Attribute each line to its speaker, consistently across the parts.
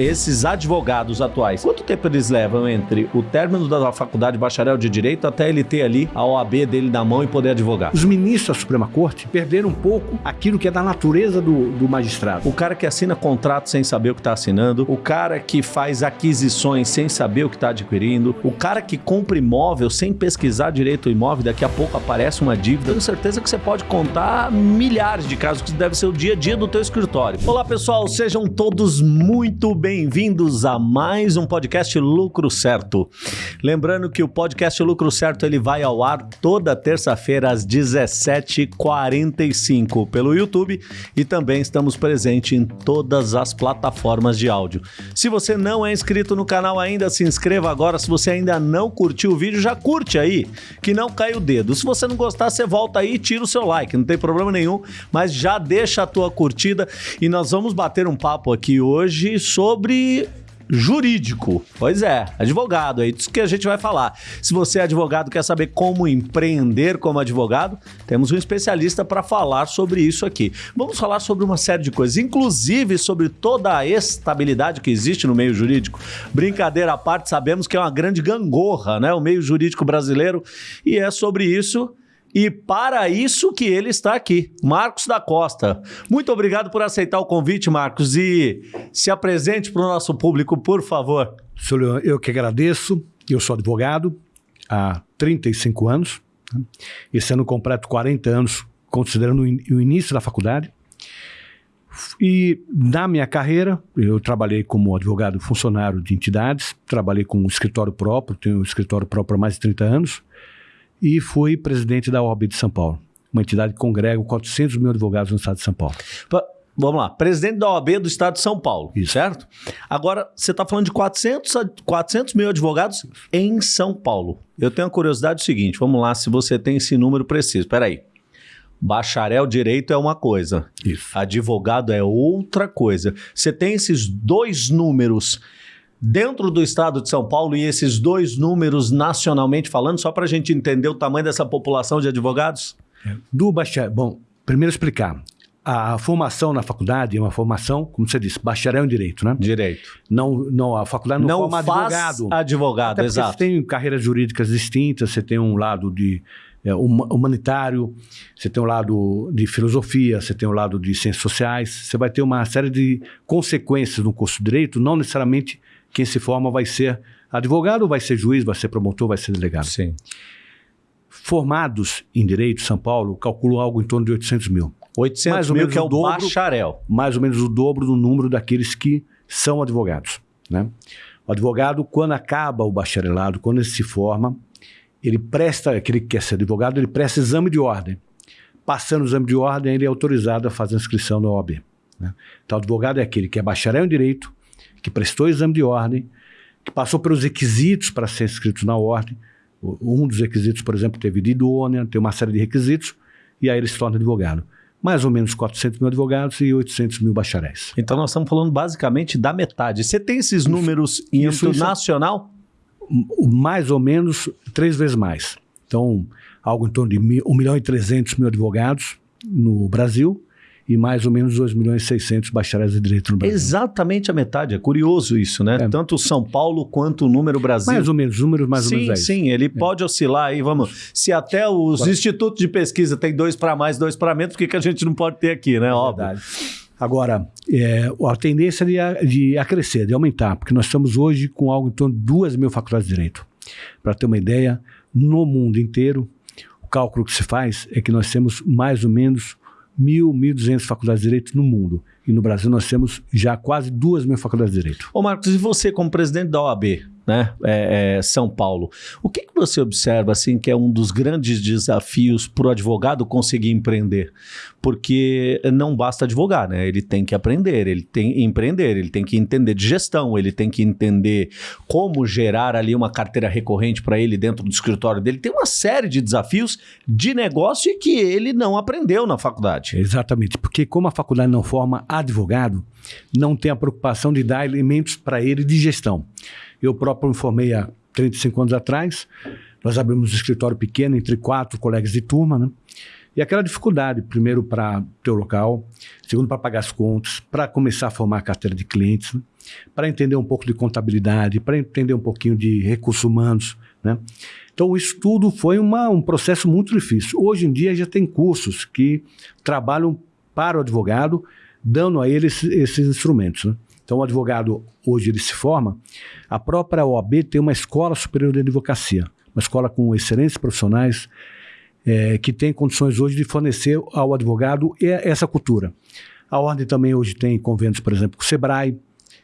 Speaker 1: Esses advogados atuais, quanto tempo eles levam entre o término da faculdade bacharel de direito até ele ter ali a OAB dele na mão e poder advogar?
Speaker 2: Os ministros da Suprema Corte perderam um pouco aquilo que é da natureza do, do magistrado.
Speaker 1: O cara que assina contrato sem saber o que está assinando, o cara que faz aquisições sem saber o que está adquirindo, o cara que compra imóvel sem pesquisar direito o imóvel, daqui a pouco aparece uma dívida. Tenho certeza que você pode contar milhares de casos que deve ser o dia a dia do teu escritório. Olá pessoal, sejam todos muito bem bem-vindos a mais um podcast Lucro Certo. Lembrando que o podcast Lucro Certo ele vai ao ar toda terça-feira às 17h45 pelo YouTube e também estamos presentes em todas as plataformas de áudio. Se você não é inscrito no canal ainda, se inscreva agora. Se você ainda não curtiu o vídeo, já curte aí, que não cai o dedo. Se você não gostar, você volta aí e tira o seu like, não tem problema nenhum, mas já deixa a tua curtida e nós vamos bater um papo aqui hoje sobre sobre jurídico. Pois é, advogado, é isso que a gente vai falar. Se você é advogado quer saber como empreender como advogado, temos um especialista para falar sobre isso aqui. Vamos falar sobre uma série de coisas, inclusive sobre toda a estabilidade que existe no meio jurídico. Brincadeira à parte, sabemos que é uma grande gangorra, né, o meio jurídico brasileiro, e é sobre isso e para isso que ele está aqui, Marcos da Costa. Muito obrigado por aceitar o convite, Marcos, e se apresente para o nosso público, por favor.
Speaker 2: Eu que agradeço. Eu sou advogado há 35 anos. Né? Esse ano completo 40 anos, considerando o início da faculdade. E na minha carreira, eu trabalhei como advogado funcionário de entidades, trabalhei com um escritório próprio, tenho um escritório próprio há mais de 30 anos e fui presidente da OAB de São Paulo, uma entidade que congrega 400 mil advogados no estado de São Paulo.
Speaker 1: Vamos lá, presidente da OAB do estado de São Paulo, Isso. certo? Agora, você está falando de 400, 400 mil advogados em São Paulo. Eu tenho a curiosidade do seguinte, vamos lá, se você tem esse número preciso. Espera aí. Bacharel direito é uma coisa, Isso. advogado é outra coisa. Você tem esses dois números dentro do estado de São Paulo e esses dois números nacionalmente falando, só para a gente entender o tamanho dessa população de advogados?
Speaker 2: É. Do bacharel, bom, primeiro explicar. A formação na faculdade é uma formação, como você disse, bacharel em direito, né?
Speaker 1: Direito.
Speaker 2: Não, não a faculdade não, não forma advogado.
Speaker 1: advogado, exato.
Speaker 2: Você tem carreiras jurídicas distintas, você tem um lado de é, humanitário, você tem um lado de filosofia, você tem um lado de ciências sociais, você vai ter uma série de consequências no curso de direito, não necessariamente quem se forma vai ser advogado, vai ser juiz, vai ser promotor, vai ser delegado.
Speaker 1: Sim.
Speaker 2: Formados em Direito, São Paulo, calculam algo em torno de 800 mil.
Speaker 1: 800 mais ou mil menos que é o dobro, bacharel.
Speaker 2: Mais ou menos o dobro do número daqueles que são advogados. Né? O advogado, quando acaba o bacharelado, quando ele se forma, ele presta, aquele que quer ser advogado, ele presta exame de ordem. Passando o exame de ordem, ele é autorizado a fazer a inscrição na OAB. Né? Então, o advogado é aquele que é bacharel em Direito, que prestou o exame de ordem, que passou pelos requisitos para ser inscrito na ordem. Um dos requisitos, por exemplo, teve de idônea, tem uma série de requisitos, e aí ele se torna advogado. Mais ou menos 400 mil advogados e 800 mil bacharéis.
Speaker 1: Então nós estamos falando basicamente da metade. Você tem esses números em isso, nacional?
Speaker 2: Mais ou menos três vezes mais. Então, algo em torno de 1 milhão e 300 mil advogados no Brasil e mais ou menos 2 milhões e 600 bacharéis de direito no Brasil.
Speaker 1: Exatamente a metade, é curioso isso, né? É. Tanto São Paulo quanto o número Brasil.
Speaker 2: Mais ou menos, números mais
Speaker 1: sim,
Speaker 2: ou menos.
Speaker 1: Sim, sim, ele é. pode oscilar aí, vamos. Se até os Agora, institutos de pesquisa tem dois para mais, dois para menos, por que, que a gente não pode ter aqui, né? É Óbvio. Verdade.
Speaker 2: Agora, é, a tendência de, de a crescer, de aumentar, porque nós estamos hoje com algo em torno de 2 mil faculdades de direito. Para ter uma ideia, no mundo inteiro, o cálculo que se faz é que nós temos mais ou menos mil, mil duzentas faculdades de direito no mundo. E no Brasil nós temos já quase duas mil faculdades de direito.
Speaker 1: Ô Marcos, e você como presidente da OAB, né, é, é, São Paulo. O que, que você observa assim que é um dos grandes desafios para o advogado conseguir empreender? Porque não basta advogar, né? Ele tem que aprender, ele tem que empreender, ele tem que entender de gestão, ele tem que entender como gerar ali uma carteira recorrente para ele dentro do escritório dele. Tem uma série de desafios de negócio que ele não aprendeu na faculdade.
Speaker 2: Exatamente, porque como a faculdade não forma advogado, não tem a preocupação de dar elementos para ele de gestão. Eu próprio me formei há 35 anos atrás. Nós abrimos um escritório pequeno entre quatro colegas de turma, né? E aquela dificuldade, primeiro para ter o local, segundo para pagar as contas, para começar a formar a carteira de clientes, né? para entender um pouco de contabilidade, para entender um pouquinho de recursos humanos. Né? Então, o estudo foi uma, um processo muito difícil. Hoje em dia já tem cursos que trabalham para o advogado, dando a ele esses, esses instrumentos. Né? Então, o advogado, hoje ele se forma, a própria OAB tem uma escola superior de advocacia, uma escola com excelentes profissionais, é, que tem condições hoje de fornecer ao advogado essa cultura. A Ordem também hoje tem convênios, por exemplo, com o SEBRAE,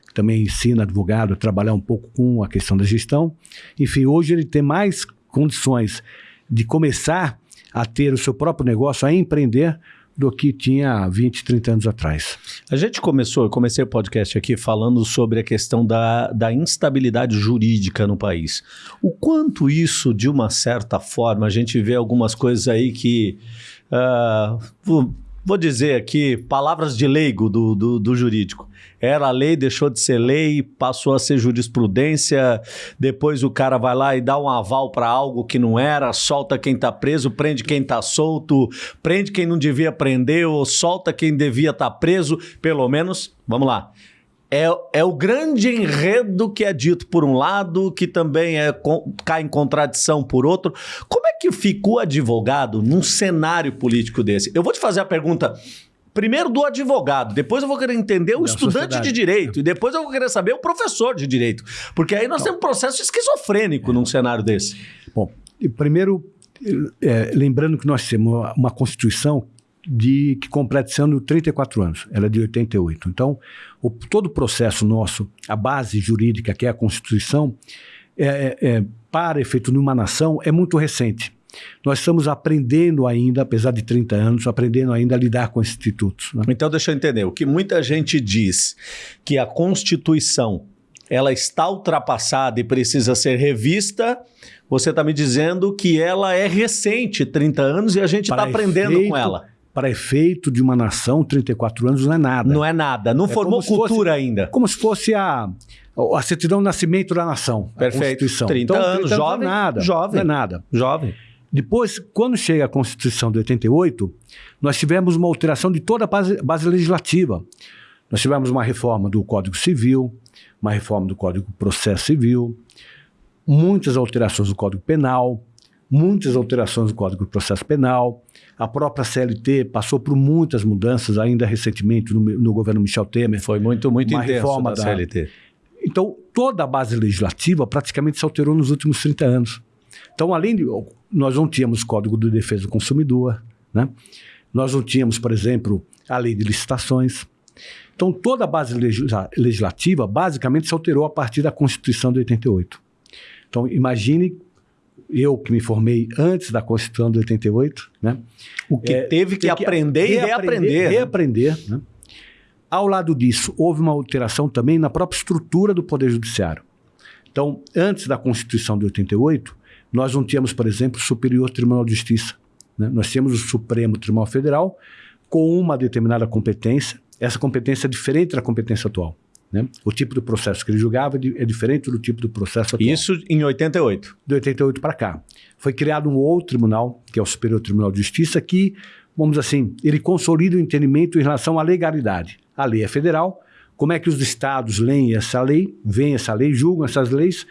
Speaker 2: que também ensina advogado a trabalhar um pouco com a questão da gestão. Enfim, hoje ele tem mais condições de começar a ter o seu próprio negócio, a empreender, do que tinha 20, 30 anos atrás.
Speaker 1: A gente começou, eu comecei o podcast aqui falando sobre a questão da, da instabilidade jurídica no país. O quanto isso, de uma certa forma, a gente vê algumas coisas aí que. Uh, vou dizer aqui, palavras de leigo do, do, do, jurídico. Era lei, deixou de ser lei, passou a ser jurisprudência, depois o cara vai lá e dá um aval para algo que não era, solta quem está preso, prende quem está solto, prende quem não devia prender ou solta quem devia estar tá preso, pelo menos, vamos lá, é, é o grande enredo que é dito por um lado, que também é, cai em contradição por outro. Como é que fica o advogado num cenário político desse? Eu vou te fazer a pergunta primeiro do advogado, depois eu vou querer entender o da estudante sociedade. de direito, e depois eu vou querer saber o professor de direito. Porque aí nós temos um processo esquizofrênico é. num cenário desse.
Speaker 2: Bom, primeiro, é, lembrando que nós temos uma, uma Constituição de que completa esse ano 34 anos, ela é de 88. Então, o, todo o processo nosso, a base jurídica, que é a Constituição, é, é, é, para efeito de uma nação, é muito recente. Nós estamos aprendendo ainda, apesar de 30 anos, aprendendo ainda a lidar com esses institutos.
Speaker 1: Né? Então, deixa eu entender. O que muita gente diz que a Constituição ela está ultrapassada e precisa ser revista, você está me dizendo que ela é recente, 30 anos, e a gente está aprendendo com ela
Speaker 2: para efeito de uma nação, 34 anos não é nada.
Speaker 1: Não é nada, não é formou cultura
Speaker 2: fosse,
Speaker 1: ainda.
Speaker 2: Como se fosse a, a certidão de nascimento da nação,
Speaker 1: Perfeito. a Constituição. 30 então,
Speaker 2: anos, 30
Speaker 1: jovem,
Speaker 2: não é nada,
Speaker 1: jovem,
Speaker 2: não é nada.
Speaker 1: Jovem.
Speaker 2: Depois, quando chega a Constituição de 88, nós tivemos uma alteração de toda a base, base legislativa. Nós tivemos uma reforma do Código Civil, uma reforma do Código Processo Civil, muitas alterações do Código Penal, muitas alterações do Código de Processo Penal. A própria CLT passou por muitas mudanças ainda recentemente no, no governo Michel Temer.
Speaker 1: Foi muito, muito uma reforma da, da CLT.
Speaker 2: Então, toda a base legislativa praticamente se alterou nos últimos 30 anos. Então, além de. Nós não tínhamos Código de Defesa do Consumidor, né? nós não tínhamos, por exemplo, a lei de licitações. Então, toda a base legislativa basicamente se alterou a partir da Constituição de 88. Então, imagine eu que me formei antes da Constituição de 88, né?
Speaker 1: O que é, teve que, que aprender e reaprender.
Speaker 2: Reaprender, né? Ao lado disso, houve uma alteração também na própria estrutura do Poder Judiciário. Então, antes da Constituição de 88, nós não tínhamos, por exemplo, o Superior Tribunal de Justiça. Né? Nós tínhamos o Supremo Tribunal Federal com uma determinada competência. Essa competência é diferente da competência atual. Né? O tipo de processo que ele julgava é diferente do tipo do processo atual.
Speaker 1: Isso em 88?
Speaker 2: De 88 para cá. Foi criado um outro tribunal, que é o Superior Tribunal de Justiça, que, vamos assim, ele consolida o entendimento em relação à legalidade. A lei é federal, como é que os estados leem essa lei, veem essa lei, julgam essas leis,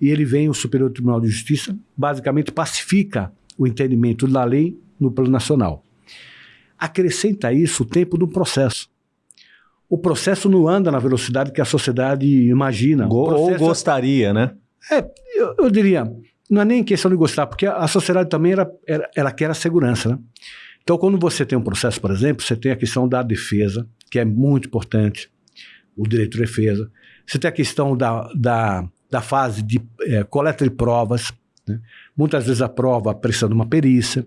Speaker 2: e ele vem, o Superior Tribunal de Justiça, basicamente pacifica o entendimento da lei no plano nacional. Acrescenta isso o tempo do processo o processo não anda na velocidade que a sociedade imagina.
Speaker 1: Go
Speaker 2: ou
Speaker 1: é gostaria, né?
Speaker 2: É, eu, eu, diria, não é nem questão de gostar, porque a, a sociedade também era, era, ela quer a segurança, né? Então, quando você tem um processo, por exemplo, você tem a questão da defesa, que é muito importante, o direito de defesa. Você tem a questão da, da, da fase de é, coleta de provas, né? muitas vezes a prova precisa de uma perícia.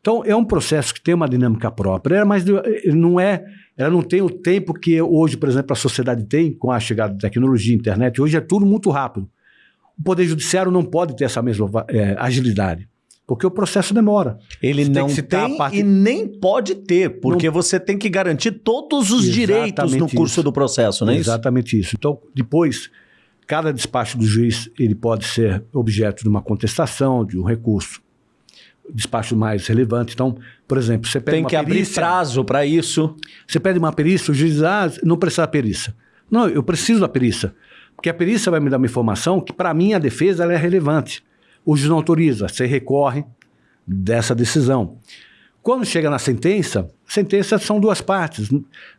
Speaker 2: Então, é um processo que tem uma dinâmica própria, mas não é ela não tem o tempo que hoje, por exemplo, a sociedade tem com a chegada da tecnologia, internet. Hoje é tudo muito rápido. O Poder Judiciário não pode ter essa mesma é, agilidade. Porque o processo demora.
Speaker 1: Ele você não tem, tem parte... e nem pode ter, porque não... você tem que garantir todos os Exatamente direitos no curso do processo, não é
Speaker 2: Exatamente isso? isso. Então, depois, cada despacho do juiz ele pode ser objeto de uma contestação, de um recurso. despachos mais relevantes. Então, por exemplo, você pede
Speaker 1: Tem
Speaker 2: uma
Speaker 1: que abrir
Speaker 2: perícia,
Speaker 1: prazo para isso.
Speaker 2: você pede uma perícia, o juiz diz, ah, não precisa da perícia. Não, eu preciso da perícia. Porque a perícia vai me dar uma informação que, para mim, a defesa ela é relevante. O juiz não autoriza, você recorre dessa decisão. Quando chega na sentença, sentença são duas partes.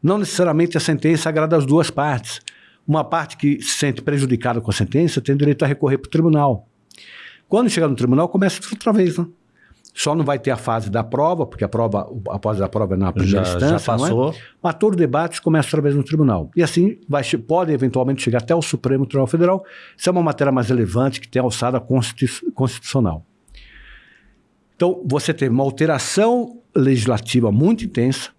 Speaker 2: Não necessariamente a sentença agrada as duas partes. Uma parte que se sente prejudicada com a sentença tem direito a recorrer para o tribunal. Quando chega no tribunal, começa tudo outra vez. Né? Só não vai ter a fase da prova, porque a prova, a fase da prova é na primeira
Speaker 1: Já,
Speaker 2: instância.
Speaker 1: já
Speaker 2: é?
Speaker 1: passou.
Speaker 2: Mas todo debate começa outra vez no tribunal. E assim vai, pode eventualmente chegar até o Supremo Tribunal Federal. Isso é uma matéria mais relevante que tem alçada constitu- constitucional. Então, você teve uma alteração legislativa muito intensa,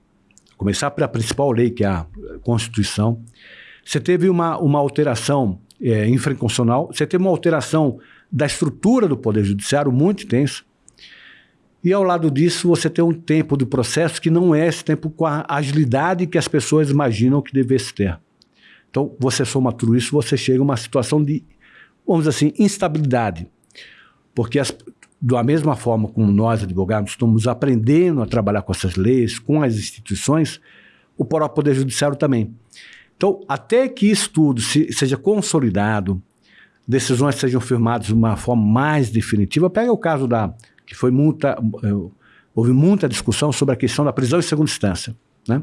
Speaker 2: começar pela principal lei, que é a Constituição. Você teve uma, uma alteração é, infraconstitucional, você teve uma alteração da estrutura do Poder Judiciário muito intensa. E ao lado disso, você tem um tempo do processo que não é esse tempo com a agilidade que as pessoas imaginam que devesse ter. Então, você soma tudo isso, você chega a uma situação de, vamos dizer assim, instabilidade. Porque, as, da mesma forma como nós, advogados, estamos aprendendo a trabalhar com essas leis, com as instituições, o próprio Poder Judiciário também. Então, até que isso tudo se, seja consolidado, decisões sejam firmadas de uma forma mais definitiva, pega o caso da que foi muita, eh, houve muita discussão sobre a questão da prisão em segunda instância, né?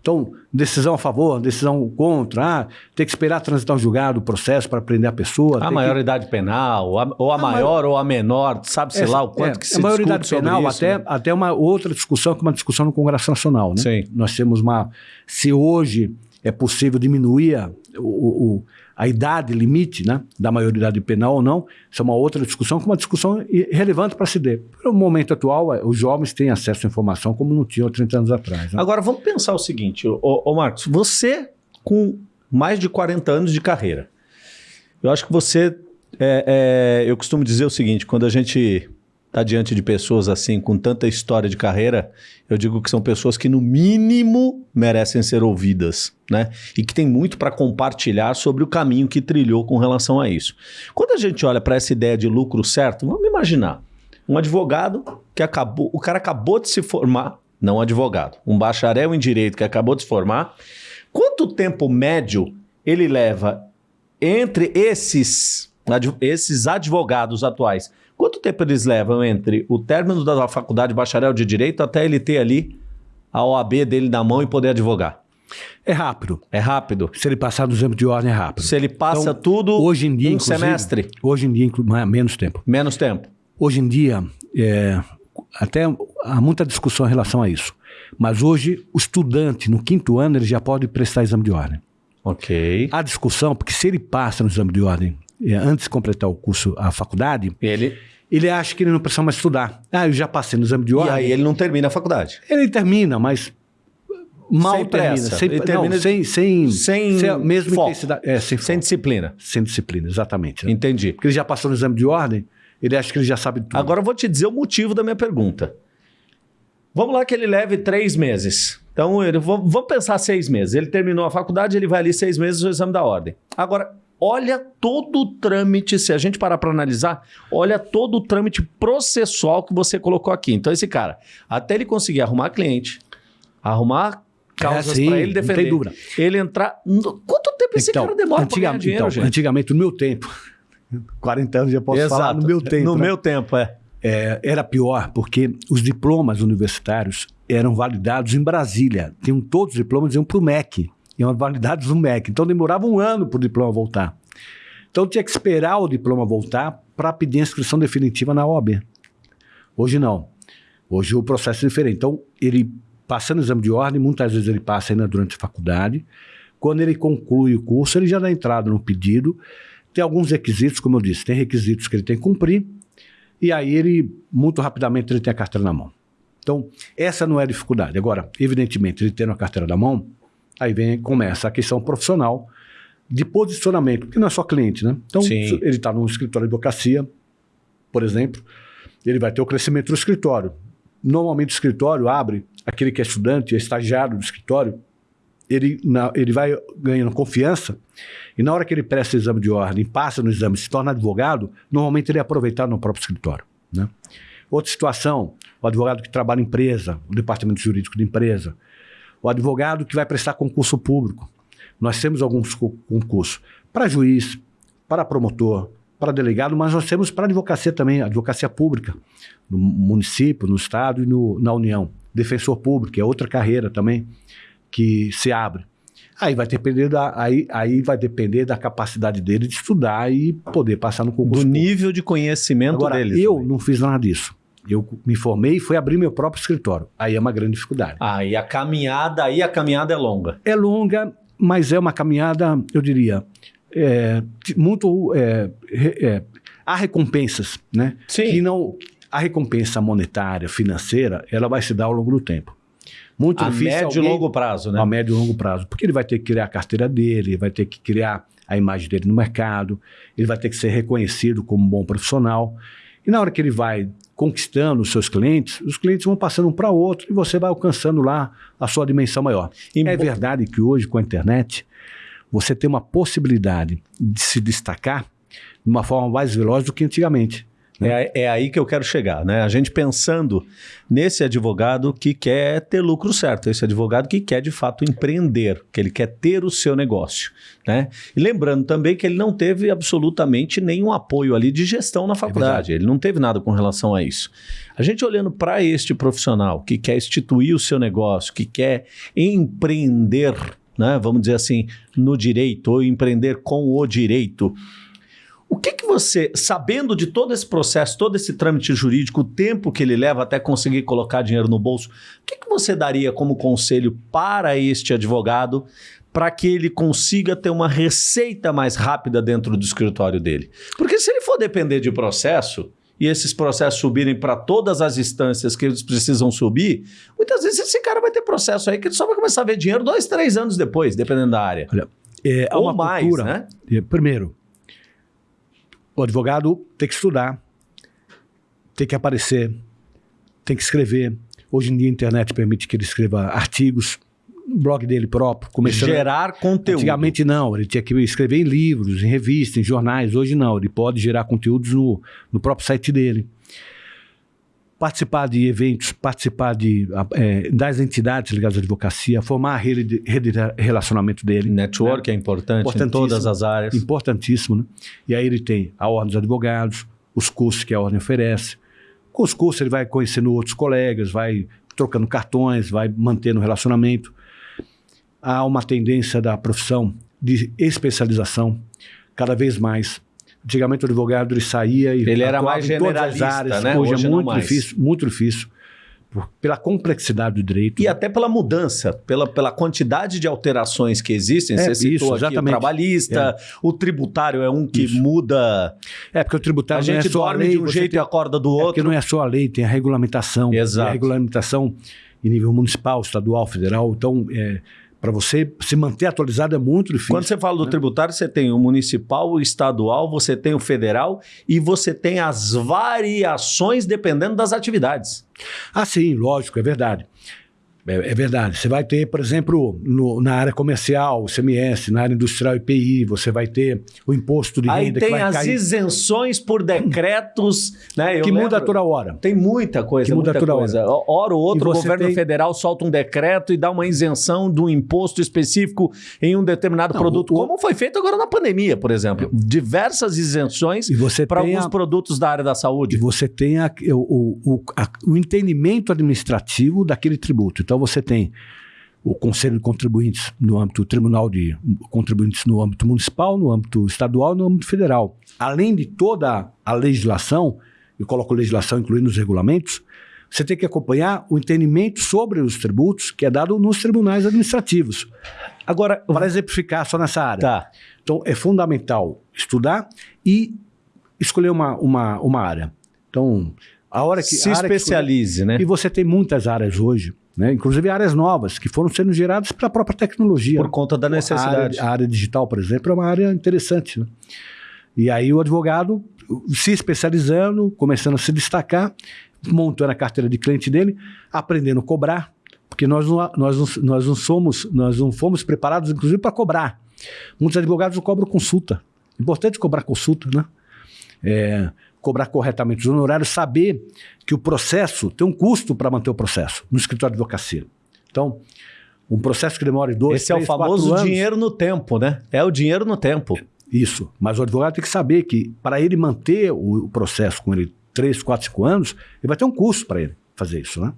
Speaker 2: Então, decisão a favor, decisão contra, ah, tem que esperar transitar um julgado o processo para prender a pessoa.
Speaker 1: A
Speaker 2: tem que-
Speaker 1: maioridade penal, a- ou a, maior ou a menor, sabe-se lá o quanto
Speaker 2: é,
Speaker 1: que se
Speaker 2: a maioridade penal,
Speaker 1: isso,
Speaker 2: até,
Speaker 1: né?
Speaker 2: até uma outra discussão, que é uma discussão no Congresso Nacional. Né?
Speaker 1: Sim.
Speaker 2: Nós temos uma. Se hoje é possível diminuir a, o, o- a idade limite né, da maioridade penal ou não, isso é uma outra discussão, que é uma discussão relevante para se ter. No momento atual, eh, os jovens têm acesso à informação como não tinham há 30 anos atrás. né?
Speaker 1: Agora, vamos pensar o seguinte, ô, ô Marcos, você com mais de 40 anos de carreira, eu acho que você, é, é, eu costumo dizer o seguinte, quando a gente está diante de pessoas assim, com tanta história de carreira, eu digo que são pessoas que no mínimo merecem ser ouvidas, né? E que tem muito para compartilhar sobre o caminho que trilhou com relação a isso. Quando a gente olha para essa ideia de lucro certo, vamos imaginar, um advogado que acabou, o cara acabou de se formar, não advogado, um bacharel em direito que acabou de se formar, quanto tempo médio ele leva entre esses, esses advogados atuais? Quanto tempo eles levam entre o término da faculdade de bacharel de direito até ele ter ali a OAB dele na mão e poder advogar?
Speaker 2: É rápido.
Speaker 1: É rápido.
Speaker 2: Se ele passar no exame de ordem, é rápido.
Speaker 1: Se ele passa
Speaker 2: Então,
Speaker 1: tudo
Speaker 2: hoje em dia,
Speaker 1: um semestre,
Speaker 2: Hoje em dia, menos tempo.
Speaker 1: menos tempo.
Speaker 2: Hoje em dia, é, até há muita discussão em relação a isso. Mas hoje, o estudante, no quinto ano, ele já pode prestar exame de ordem.
Speaker 1: Ok.
Speaker 2: Há discussão, porque se ele passa no exame de ordem é, antes de completar o curso, a faculdade,
Speaker 1: Ele,
Speaker 2: ele acha que ele não precisa mais estudar. Ah, eu já passei no exame de
Speaker 1: e
Speaker 2: ordem.
Speaker 1: aí ele não termina a faculdade.
Speaker 2: Ele termina, mas mal
Speaker 1: Sem
Speaker 2: termina.
Speaker 1: pressa.
Speaker 2: Sem,
Speaker 1: Ele
Speaker 2: não,
Speaker 1: termina
Speaker 2: sem, sem,
Speaker 1: sem
Speaker 2: a mesma
Speaker 1: foco.
Speaker 2: intensidade. É, sem,
Speaker 1: Sem disciplina.
Speaker 2: sem disciplina, exatamente. né?
Speaker 1: Entendi.
Speaker 2: Porque ele já passou no exame de ordem, ele acha que ele já sabe tudo.
Speaker 1: Agora eu vou te dizer o motivo da minha pergunta. Vamos lá que ele leve três meses. Então, ele, vamos pensar seis meses. Ele terminou a faculdade, ele vai ali seis meses no exame da ordem. Agora, olha todo o trâmite, se a gente parar para analisar, olha todo o trâmite processual que você colocou aqui. Então, esse cara, até ele conseguir arrumar cliente, arrumar causas
Speaker 2: sim,
Speaker 1: para ele
Speaker 2: não
Speaker 1: defender,
Speaker 2: tem dúvida.
Speaker 1: ele entrar... Quanto tempo esse cara demora para ganhar dinheiro,
Speaker 2: então,
Speaker 1: gente?
Speaker 2: antigamente, no meu tempo, 40 anos já posso falar no meu tempo.
Speaker 1: No
Speaker 2: né?
Speaker 1: meu tempo, é.
Speaker 2: É, era pior, porque os diplomas universitários eram validados em Brasília. Tinham todos os diplomas iam para o MEC. Iam validados no MEC. Então demorava um ano para o diploma voltar. Então tinha que esperar o diploma voltar para pedir a inscrição definitiva na OAB. Hoje não. Hoje o processo é diferente. Então, ele passando o exame de ordem, muitas vezes ele passa ainda durante a faculdade. Quando ele conclui o curso, ele já dá entrada no pedido. Tem alguns requisitos, como eu disse, tem requisitos que ele tem que cumprir. E aí ele, muito rapidamente, ele tem a carteira na mão. Então, essa não é a dificuldade. Agora, evidentemente, ele tendo a carteira na mão, aí vem, começa a questão profissional de posicionamento, porque não é só cliente, né? Então,
Speaker 1: Sim.
Speaker 2: ele está num escritório de advocacia, por exemplo, ele vai ter o crescimento do escritório. Normalmente o escritório abre, aquele que é estudante, é estagiário do escritório, ele, na- ele vai ganhando confiança e na hora que ele presta o exame de ordem, passa no exame, se torna advogado, normalmente ele é aproveitado no próprio escritório. Né? Outra situação, o advogado que trabalha em empresa, o departamento jurídico de empresa, o advogado que vai prestar concurso público. Nós temos alguns concursos para juiz, para promotor, para delegado, mas nós temos para advocacia também, advocacia pública, no município, no estado e no, na União. Defensor público, é outra carreira também que se abre. Aí vai depender da, aí, aí vai depender da capacidade dele de estudar e poder passar no concurso.
Speaker 1: Do público. nível de conhecimento
Speaker 2: Agora,
Speaker 1: dele.
Speaker 2: Eu também. não fiz nada disso. Eu me formei e fui abrir meu próprio escritório. Aí é uma grande dificuldade.
Speaker 1: Ah, e a caminhada, aí a caminhada é longa.
Speaker 2: É longa, mas é uma caminhada, eu diria, é, muito. É, é, há recompensas, né?
Speaker 1: Sim.
Speaker 2: Que não. A recompensa monetária, financeira, ela vai se dar ao longo do tempo. Muito
Speaker 1: a
Speaker 2: difícil.
Speaker 1: médio alguém, e longo prazo, né?
Speaker 2: A médio e longo prazo. Porque ele vai ter que criar a carteira dele, vai ter que criar a imagem dele no mercado, ele vai ter que ser reconhecido como um bom profissional. E na hora que ele vai conquistando os seus clientes, os clientes vão passando um para outro e você vai alcançando lá a sua dimensão maior. E é verdade que hoje, com a internet, você tem uma possibilidade de se destacar de uma forma mais veloz do que antigamente.
Speaker 1: Né? É, é, aí que eu quero chegar, né? A gente pensando nesse advogado que quer ter lucro certo, esse advogado que quer de fato empreender, que ele quer ter o seu negócio, né? E lembrando também que ele não teve absolutamente nenhum apoio ali de gestão na é faculdade, é ele não teve nada com relação a isso. A gente olhando para este profissional que quer instituir o seu negócio, que quer empreender, né? Vamos dizer assim, no direito ou empreender com o direito o que, que você, sabendo de todo esse processo, todo esse trâmite jurídico, o tempo que ele leva até conseguir colocar dinheiro no bolso, o que, que você daria como conselho para este advogado para que ele consiga ter uma receita mais rápida dentro do escritório dele? Porque se ele for depender de processo, e esses processos subirem para todas as instâncias que eles precisam subir, muitas vezes esse cara vai ter processo aí que ele só vai começar a ver dinheiro dois, três anos depois, dependendo da área. Olha,
Speaker 2: é, Ou mais, cultura, né? É, primeiro, o advogado tem que estudar, tem que aparecer, tem que escrever. Hoje em dia a internet permite que ele escreva artigos, blog dele próprio.
Speaker 1: Começando... Gerar conteúdo.
Speaker 2: Antigamente não, ele tinha que escrever em livros, em revistas, em jornais. Hoje não, ele pode gerar conteúdos no, no próprio site dele participar de eventos, participar de, é, das entidades ligadas à advocacia, formar a rede de, rede de relacionamento dele.
Speaker 1: Network né? é importante em todas as áreas.
Speaker 2: Importantíssimo. Né? E aí ele tem a Ordem dos Advogados, os cursos que a Ordem oferece. Com os cursos ele vai conhecendo outros colegas, vai trocando cartões, vai mantendo relacionamento. Há uma tendência da profissão de especialização cada vez mais Antigamente o advogado ele saía e
Speaker 1: ele era mais generalista, áreas.
Speaker 2: Né? Hoje, é Hoje é muito difícil, muito difícil pela complexidade do direito.
Speaker 1: E até pela mudança, pela, pela quantidade de alterações que existem. É, Você citou isso, aqui o trabalhista, é. o tributário é um que isso. muda.
Speaker 2: É, porque o tributário
Speaker 1: a gente é dorme lei, de um jeito tem, e acorda do outro. É porque
Speaker 2: não é só a lei, tem a regulamentação.
Speaker 1: Exato.
Speaker 2: a regulamentação em nível municipal, estadual, federal. Então, é, para você se manter atualizado é muito difícil.
Speaker 1: Quando você fala do né? tributário, você tem o municipal, o estadual, você tem o federal e você tem as variações dependendo das atividades.
Speaker 2: Ah, sim, lógico, é verdade. É, é, verdade. Você vai ter, por exemplo, no, na área comercial, o CMS, na área industrial IPI, você vai ter o imposto de
Speaker 1: Aí
Speaker 2: renda.
Speaker 1: Aí tem as cair. isenções por decretos, né?
Speaker 2: Eu que lembro, muda toda hora.
Speaker 1: Tem muita coisa, que muda toda coisa. hora. Hora ou outra, o governo tem... federal solta um decreto e dá uma isenção de um imposto específico em um determinado Não, produto, o... como foi feito agora na pandemia, por exemplo. Diversas isenções para alguns a... produtos da área da saúde.
Speaker 2: E você tem a, o, o, a, o entendimento administrativo daquele tributo. Então, você tem o Conselho de Contribuintes no âmbito Tribunal de Contribuintes no âmbito municipal, no âmbito estadual, no âmbito federal. Além de toda a legislação, eu coloco legislação incluindo os regulamentos, você tem que acompanhar o entendimento sobre os tributos que é dado nos tribunais administrativos. Agora, para exemplificar só nessa área.
Speaker 1: Tá.
Speaker 2: Então, é fundamental estudar e escolher uma, uma, uma área. Então, a hora que...
Speaker 1: Se especialize,
Speaker 2: escolher,
Speaker 1: né?
Speaker 2: E você tem muitas áreas hoje né? Inclusive áreas novas que foram sendo geradas pela própria tecnologia.
Speaker 1: Por conta da necessidade.
Speaker 2: A área, a área digital, por exemplo, é uma área interessante. Né? E aí o advogado se especializando, começando a se destacar, montando a carteira de cliente dele, aprendendo a cobrar, porque nós não, nós não, nós não somos, nós não fomos preparados, inclusive, para cobrar. Muitos advogados cobram consulta. Importante cobrar consulta, né? é, cobrar corretamente os honorários, saber que o processo tem um custo para manter o processo no escritório de advocacia. Então, um processo que demora dois,
Speaker 1: Esse três, é o famoso dinheiro no tempo, né? É o dinheiro no tempo.
Speaker 2: Isso. Mas o advogado tem que saber que para ele manter o, o processo com ele três, quatro, cinco anos, ele vai ter um custo para ele fazer isso, né?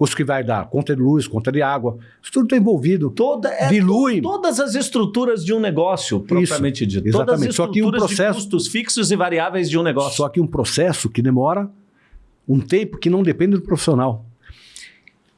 Speaker 2: Custo que vai dar conta de luz, conta de água, isso tudo está envolvido.
Speaker 1: Toda, é, dilui. todas as estruturas de um negócio, propriamente dito.
Speaker 2: Exatamente. Só que um processo,
Speaker 1: custos fixos e variáveis de um negócio.
Speaker 2: Só que um processo que demora um tempo que não depende do profissional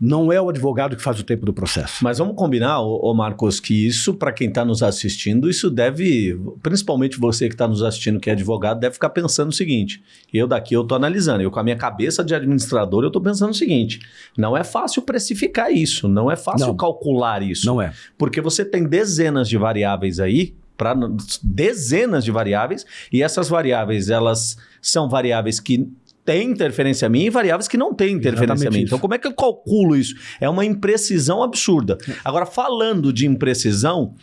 Speaker 2: não é o advogado que faz o tempo do processo.
Speaker 1: Mas vamos combinar, ô, Marcos, que isso, para quem está nos assistindo, isso deve, principalmente você que está nos assistindo, que é advogado, deve ficar pensando o seguinte: eu daqui eu estou analisando, eu com a minha cabeça de administrador, eu estou pensando o seguinte: não é fácil precificar isso, não é fácil não, calcular isso.
Speaker 2: Não é.
Speaker 1: Porque você tem dezenas de variáveis aí, para dezenas de variáveis, e essas variáveis, elas são variáveis que tem interferência minha e variáveis que não têm interferência minha. Então, como é que eu calculo isso? É uma imprecisão absurda. Agora, falando de imprecisão,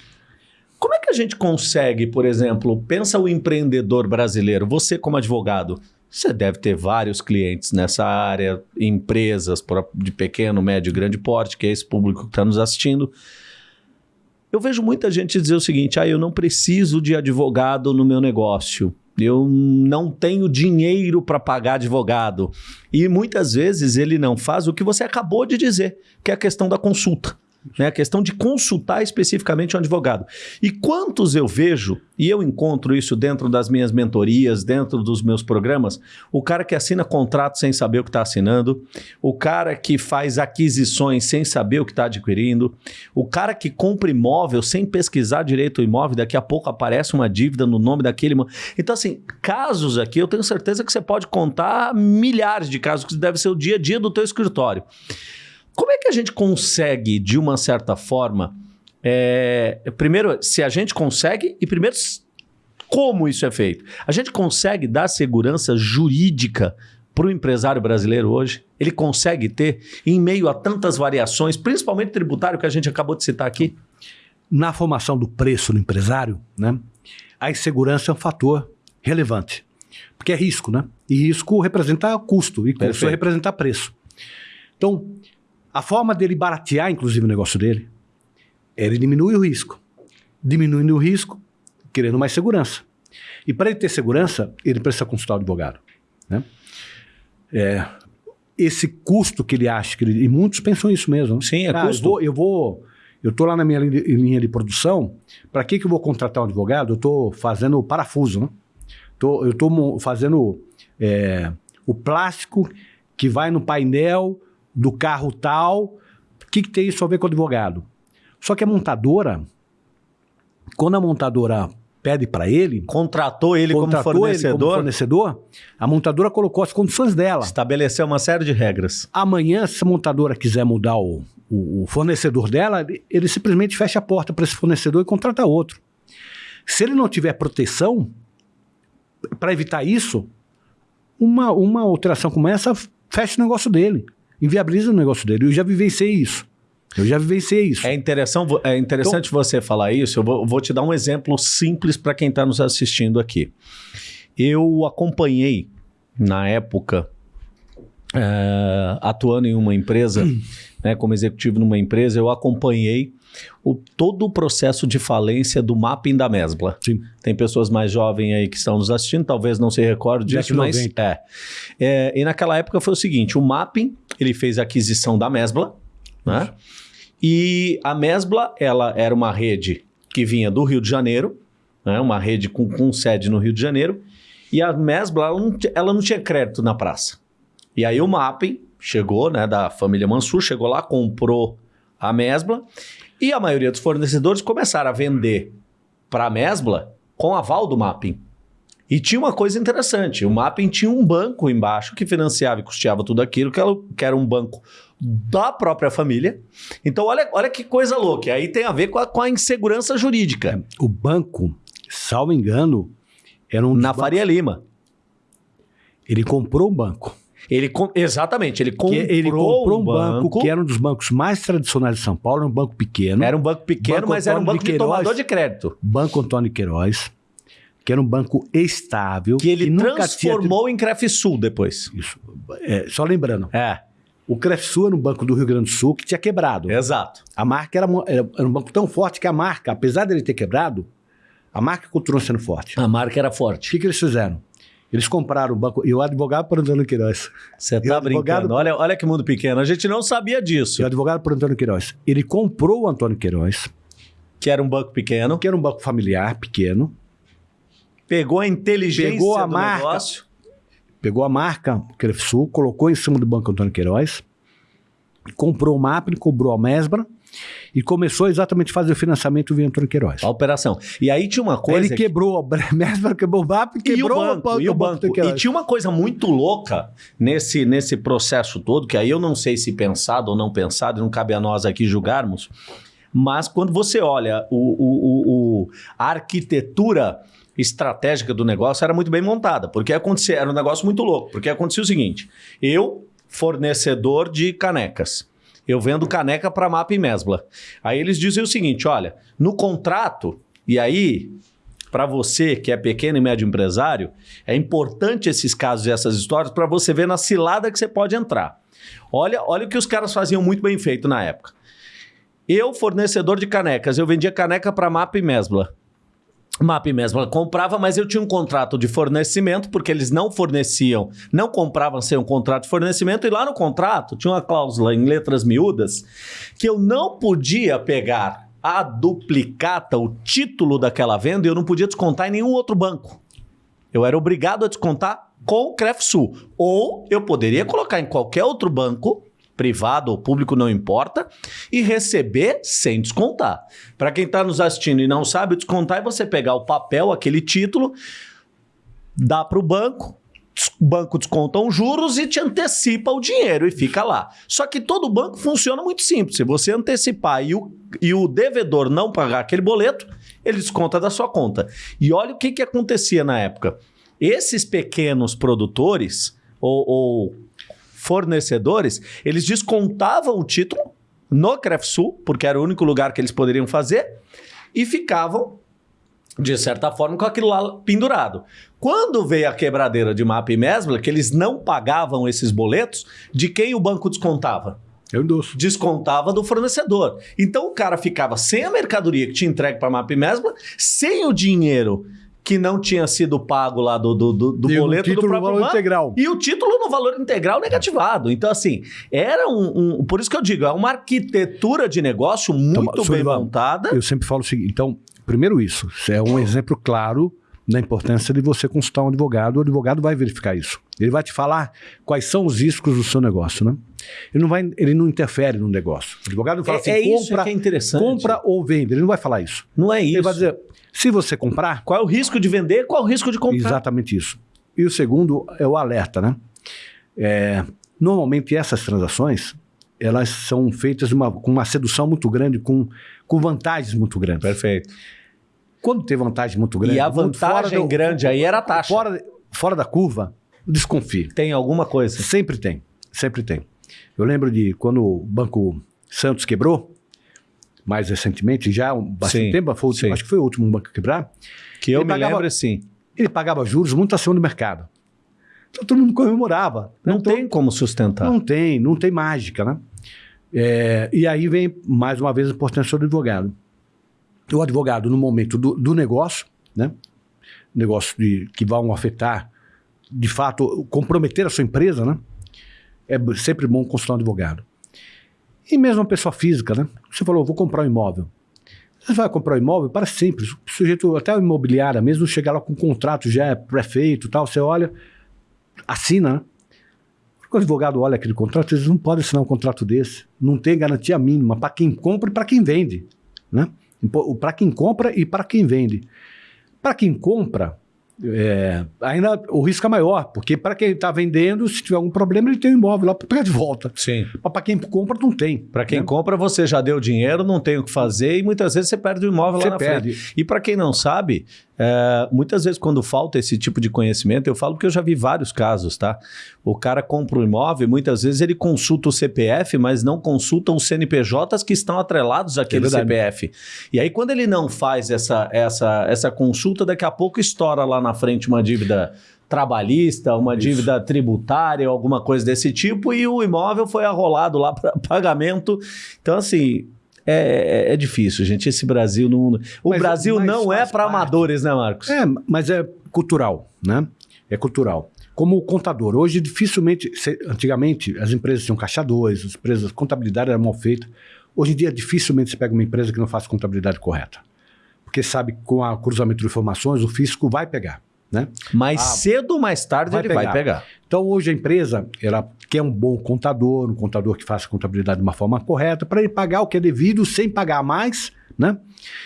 Speaker 1: como é que a gente consegue, por exemplo, pensa o empreendedor brasileiro, você como advogado, você deve ter vários clientes nessa área, empresas de pequeno, médio, grande porte, que é esse público que está nos assistindo. Eu vejo muita gente dizer o seguinte: ah, eu não preciso de advogado no meu negócio eu não tenho dinheiro para pagar advogado. E muitas vezes ele não faz o que você acabou de dizer, que é a questão da consulta. Né? A questão de consultar especificamente um advogado. E quantos eu vejo, e eu encontro isso dentro das minhas mentorias, dentro dos meus programas, o cara que assina contrato sem saber o que está assinando, o cara que faz aquisições sem saber o que está adquirindo, o cara que compra imóvel sem pesquisar direito o imóvel, daqui a pouco aparece uma dívida no nome daquele. Então, assim, casos aqui, eu tenho certeza que você pode contar milhares de casos, que deve ser o dia a dia do teu escritório. Como é que a gente consegue, de uma certa forma, é, primeiro, se a gente consegue, e primeiro, como isso é feito? A gente consegue dar segurança jurídica para o empresário brasileiro hoje? Ele consegue ter, em meio a tantas variações, principalmente tributário que a gente acabou de citar aqui?
Speaker 2: Na formação do preço do empresário, né, a insegurança é um fator relevante. Porque é risco, né? E risco representa custo, e custo representa preço. Então, a forma dele baratear, inclusive, o negócio dele, é ele diminuir o risco. Diminuindo o risco, querendo mais segurança. E para ele ter segurança, ele precisa consultar o advogado. Né? É, esse custo que ele acha, que ele, e muitos pensam isso mesmo.
Speaker 1: Sim, é ah, custo.
Speaker 2: Eu vou, eu vou eu estou lá na minha linha de produção, para que, que eu vou contratar um advogado? Eu estou fazendo parafuso, né? Tô, eu estou fazendo é, o plástico que vai no painel do carro tal. O que, que tem isso a ver com o advogado? Só que a montadora, quando a montadora pede para ele.
Speaker 1: Contratou ele contratou como fornecedor. Ele como
Speaker 2: fornecedor. A montadora colocou as condições dela.
Speaker 1: Estabeleceu uma série de regras.
Speaker 2: Amanhã, se a montadora quiser mudar o, o, o fornecedor dela, ele, simplesmente fecha a porta para esse fornecedor e contrata outro. Se ele não tiver proteção, para evitar isso, uma, uma alteração como essa fecha o negócio dele inviabiliza o negócio dele. Eu já vivenciei isso. Eu já vivenciei isso.
Speaker 1: É, interessante, é interessante então, você falar isso. Eu vou, vou te dar um exemplo simples para quem está nos assistindo aqui. Eu acompanhei, na época, é, atuando em uma empresa, né, como executivo numa empresa, eu acompanhei o, todo o processo de falência do mapping da Mesbla.
Speaker 2: Sim.
Speaker 1: Tem pessoas mais jovens aí que estão nos assistindo, talvez não se recordem disso, mas é. é. E naquela época foi o seguinte: o mapping ele fez a aquisição da Mesbla, né? E a Mesbla ela era uma rede que vinha do Rio de Janeiro, né? uma rede com, com sede no Rio de Janeiro, e a Mesbla ela não, ela não tinha crédito na praça. E aí o mapping chegou, né, da família Mansur, chegou lá, comprou a Mesbla e a maioria dos fornecedores começaram a vender para a Mesbla com aval do Mapping. E tinha uma coisa interessante: o Mapping tinha um banco embaixo que financiava e custeava tudo aquilo, que era um banco da própria família. Então, olha, olha que coisa louca. Aí tem a ver com a, com a insegurança jurídica.
Speaker 2: O banco, salvo engano, era um.
Speaker 1: Na Faria Lima.
Speaker 2: Ele comprou o banco.
Speaker 1: Ele exatamente, ele comprou,
Speaker 2: ele comprou um banco, banco, que era um dos bancos mais tradicionais de São Paulo, um banco pequeno.
Speaker 1: Era um banco pequeno, banco mas Antônio era um banco de, Queiroz, de tomador de crédito.
Speaker 2: Banco Antônio Queiroz. que era um banco estável.
Speaker 1: Que ele
Speaker 2: nunca tinha
Speaker 1: transformou em Crefsul depois.
Speaker 2: Isso. É, só lembrando,
Speaker 1: É,
Speaker 2: o Crefsul era um banco do Rio Grande do Sul que tinha quebrado.
Speaker 1: exato.
Speaker 2: A marca era, era, um banco tão forte que a marca, apesar dele ter quebrado, a marca continuou sendo forte.
Speaker 1: A marca era
Speaker 2: O
Speaker 1: forte.
Speaker 2: que, que eles fizeram? Eles compraram o banco. E o advogado por Antônio Queiroz.
Speaker 1: Você
Speaker 2: E
Speaker 1: tá
Speaker 2: advogado-
Speaker 1: brincando. Olha, olha que mundo pequeno. A gente não sabia disso.
Speaker 2: E o advogado por Antônio Queiroz. Ele comprou o Antônio Queiroz,
Speaker 1: Que era um banco pequeno.
Speaker 2: que era um banco familiar, pequeno,
Speaker 1: Pegou a inteligência
Speaker 2: Pegou a
Speaker 1: do
Speaker 2: marca.
Speaker 1: negócio.
Speaker 2: pegou a marca Crefsul, colocou em cima do banco Antônio Queiroz, comprou o MAP, cobrou a Mesbra e começou exatamente a fazer o financiamento via Antônio Queiroz.
Speaker 1: A operação. E aí tinha uma coisa.
Speaker 2: ele quebrou a Mesbra, quebrou o MAP,
Speaker 1: E o
Speaker 2: quebrou
Speaker 1: banco, e o banco.
Speaker 2: Antônio
Speaker 1: E
Speaker 2: Queiroz.
Speaker 1: tinha uma coisa muito louca nesse, nesse processo todo, que aí eu não sei se pensado ou não pensado, não cabe a nós aqui julgarmos, mas quando você olha o, o- o- o- a arquitetura estratégica do negócio era muito bem montada, porque acontecia, era um negócio muito louco, porque acontecia o seguinte, eu, fornecedor de canecas, eu vendo caneca para MAP e Mesbla. Aí eles diziam o seguinte, olha, no contrato, e aí para você que é pequeno e médio empresário, é importante esses casos e essas histórias para você ver na cilada que você pode entrar. Olha, olha o que os caras faziam muito bem feito na época. Eu, fornecedor de canecas, eu vendia caneca para MAP e Mesbla. MAP e Mesbla comprava, mas eu tinha um contrato de fornecimento, porque eles não forneciam, não compravam sem um contrato de fornecimento, e lá no contrato tinha uma cláusula em letras miúdas que eu não podia pegar a duplicata, o título daquela venda, e eu não podia descontar em nenhum outro banco. Eu era obrigado a descontar com o Crefsul. Ou eu poderia colocar em qualquer outro banco, privado ou público, não importa, e receber sem descontar. Para quem está nos assistindo e não sabe, descontar é você pegar o papel, aquele título, dá para o banco, o banco desconta os juros e te antecipa o dinheiro e fica lá. Só que todo banco funciona muito simples. Se você antecipar e o, e o devedor não pagar aquele boleto, ele desconta da sua conta. E olha o que, que acontecia na época. Esses pequenos produtores ou, ou fornecedores, eles descontavam o título no Crefsul, porque era o único lugar que eles poderiam fazer, e ficavam, de certa forma, com aquilo lá pendurado. Quando veio a quebradeira de MAP e Mesbla, que eles não pagavam esses boletos, de quem o banco descontava?
Speaker 2: Eu endosso.
Speaker 1: descontava do fornecedor. Então o cara ficava sem a mercadoria que tinha entregue para a MAP e Mesbla, sem o dinheiro que não tinha sido pago lá do, do, do, do
Speaker 2: E o
Speaker 1: boleto do próprio
Speaker 2: valor
Speaker 1: banco,
Speaker 2: integral.
Speaker 1: e o título no valor integral negativado. Então, assim, era um, um- Por isso que eu digo, é uma arquitetura de negócio muito
Speaker 2: Então,
Speaker 1: bem montada.
Speaker 2: Eu sempre falo o seguinte, então, primeiro isso é um exemplo claro da importância de você consultar um advogado, o advogado vai verificar isso. Ele vai te falar quais são os riscos do seu negócio, né? Ele não, vai, ele não interfere no negócio. O advogado não fala
Speaker 1: É,
Speaker 2: assim,
Speaker 1: é isso
Speaker 2: compra,
Speaker 1: que é interessante.
Speaker 2: compra ou vende. Ele não vai falar isso.
Speaker 1: Não é isso.
Speaker 2: Ele vai dizer, se você comprar,
Speaker 1: Qual é o risco de vender, qual é o risco de comprar.
Speaker 2: Exatamente isso. E o segundo é o alerta, né? É, normalmente essas transações elas são feitas uma- com uma sedução muito grande, com, com vantagens muito grandes.
Speaker 1: Perfeito.
Speaker 2: Quando tem vantagem muito grande,
Speaker 1: E a vantagem
Speaker 2: do-
Speaker 1: grande aí era a taxa.
Speaker 2: Fora, fora da curva, desconfie.
Speaker 1: Tem alguma coisa.
Speaker 2: Sempre tem, sempre tem. Eu lembro de quando o Banco Santos quebrou, mais recentemente, já há um bastante
Speaker 1: Sim,
Speaker 2: tempo, foi
Speaker 1: sim.
Speaker 2: acho que foi o último banco a quebrar,
Speaker 1: Que eu me
Speaker 2: pagava-
Speaker 1: lembro, sim.
Speaker 2: ele pagava juros muito acima do mercado. Então todo mundo comemorava.
Speaker 1: Não
Speaker 2: Então,
Speaker 1: tem como sustentar.
Speaker 2: Não tem, não tem mágica, né? É, e aí vem, mais uma vez, a importância do advogado. O advogado, no momento do, do negócio, né? Negócio de, que vão afetar, de fato, comprometer a sua empresa, né? É sempre bom consultar um advogado. E mesmo uma pessoa física, né? Você falou, vou comprar um imóvel. Você vai comprar um imóvel para simples. O sujeito, até a imobiliária mesmo, chegar lá com um contrato já pré-feito e tal, você olha, assina, né? O advogado olha aquele contrato, eles não podem assinar um contrato desse. Não tem garantia mínima para quem compra e para quem vende. Né? Para quem compra e para quem vende. Para quem compra, é, ainda o risco é maior, porque para quem está vendendo, se tiver algum problema, ele tem um imóvel lá para pegar de volta.
Speaker 1: Sim.
Speaker 2: Mas para quem compra, não tem.
Speaker 1: Para quem
Speaker 2: né?
Speaker 1: compra, você já deu dinheiro, não tem o que fazer e muitas vezes você perde o imóvel
Speaker 2: Você
Speaker 1: lá na
Speaker 2: perde.
Speaker 1: frente. E para quem não sabe, É, muitas vezes, quando falta esse tipo de conhecimento, eu falo que eu já vi vários casos, tá? O cara compra um imóvel, muitas vezes ele consulta o CPF, mas não consulta os CNPJs que estão atrelados àquele
Speaker 2: É.
Speaker 1: CPF. E aí, quando ele não faz essa, essa, essa consulta, daqui a pouco estoura lá na frente uma dívida trabalhista, uma
Speaker 2: Isso.
Speaker 1: dívida tributária, alguma coisa desse tipo, e o imóvel foi arrolado lá para pagamento. Então, assim, é, é difícil, gente. Esse Brasil não. O
Speaker 2: Mas-
Speaker 1: Brasil
Speaker 2: mas
Speaker 1: não é para amadores, né, Marcos?
Speaker 2: É, mas é cultural, né? É cultural. Como o contador. Hoje, dificilmente, se- antigamente, as empresas tinham caixa 2, as empresas, contabilidade era mal feita. Hoje em dia, dificilmente se pega uma empresa que não faz contabilidade correta. Porque sabe, que com o cruzamento de informações, o fisco vai pegar, né?
Speaker 1: Mais
Speaker 2: Ah,
Speaker 1: cedo ou mais tarde
Speaker 2: vai
Speaker 1: ele vai
Speaker 2: pegar.
Speaker 1: pegar.
Speaker 2: Então, hoje a empresa, ela quer um bom contador, um contador que faça a contabilidade de uma forma correta, para ele pagar o que é devido sem pagar mais, né?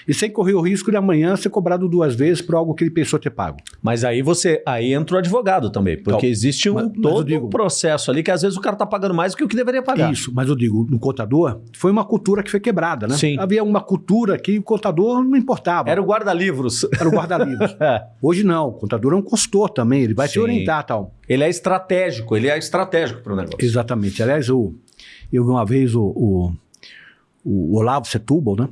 Speaker 2: E sem correr o risco de amanhã ser cobrado duas vezes por algo que ele pensou ter pago.
Speaker 1: Mas aí você. Aí entra o advogado também, porque
Speaker 2: Então,
Speaker 1: existe um
Speaker 2: mas- mas eu
Speaker 1: todo
Speaker 2: digo-
Speaker 1: um processo ali que às vezes o cara tá pagando mais do que o que deveria pagar.
Speaker 2: Isso, mas eu digo, no contador, foi uma cultura que foi quebrada, né?
Speaker 1: Sim.
Speaker 2: Havia uma cultura que o contador não importava.
Speaker 1: Era o guarda-livros.
Speaker 2: Era o guarda-livros.
Speaker 1: É.
Speaker 2: Hoje não, o contador é um consultor também, ele vai te
Speaker 1: Sim.
Speaker 2: orientar tal.
Speaker 1: Ele é estratégico, ele é estratégico para o negócio.
Speaker 2: Exatamente. Aliás, o, eu vi uma vez o, o, o Olavo Setúbal, né?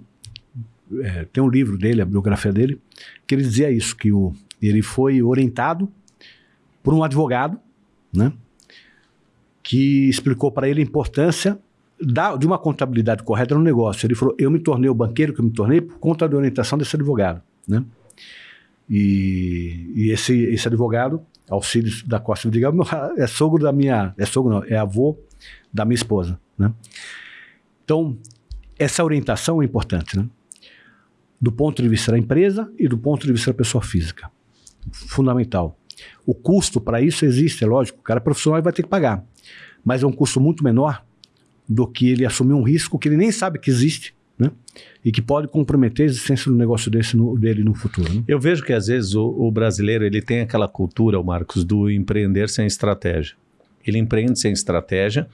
Speaker 2: É, tem um livro dele, a biografia dele, que ele dizia isso, que o, ele foi orientado por um advogado, né? Que explicou para ele a importância da- de uma contabilidade correta no negócio. Ele falou: Eu me tornei o banqueiro que eu me tornei por conta da orientação desse advogado, né? E, e esse, esse advogado, Alcides da Costa Vidigal, meu- é sogro da minha. É sogro, não, é avô da minha esposa, né? Então, essa orientação é importante, né? Do ponto de vista da empresa e do ponto de vista da pessoa física. Fundamental. O custo para isso existe, é lógico, o cara profissional vai ter que pagar. Mas é um custo muito menor do que ele assumir um risco que ele nem sabe que existe, né? E que pode comprometer a existência do negócio desse no- dele no futuro. Né?
Speaker 1: Eu vejo que às vezes o, o brasileiro ele tem aquela cultura, o Marcos, do empreender sem estratégia. Ele empreende sem estratégia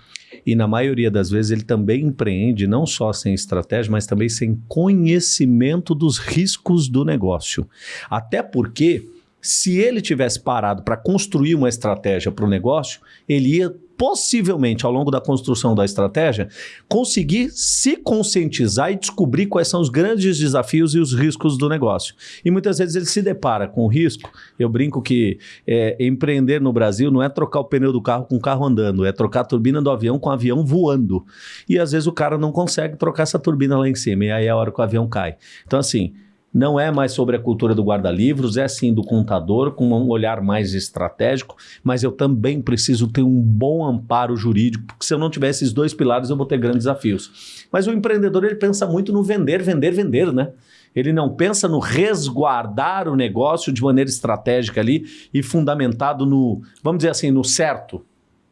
Speaker 1: e na maioria das vezes ele também empreende não só sem estratégia, mas também sem conhecimento dos riscos do negócio. Até porque se ele tivesse parado para construir uma estratégia para o negócio, ele ia possivelmente ao longo da construção da estratégia conseguir se conscientizar e descobrir quais são os grandes desafios e os riscos do negócio. E muitas vezes ele se depara com o risco. Eu brinco que é, empreender no Brasil não é trocar o pneu do carro com o carro andando, é trocar a turbina do avião com o avião voando. E às vezes o cara não consegue trocar essa turbina lá em cima, e aí é a hora que o avião cai. Então, assim. Não é mais sobre a cultura do guarda-livros, é sim do contador, com um olhar mais estratégico, mas eu também preciso ter um bom amparo jurídico, porque se eu não tiver esses dois pilares, eu vou ter grandes desafios. Mas o empreendedor, ele pensa muito no vender, vender, vender, né? Ele não pensa no resguardar o negócio de maneira estratégica ali e fundamentado no, vamos dizer assim, no certo,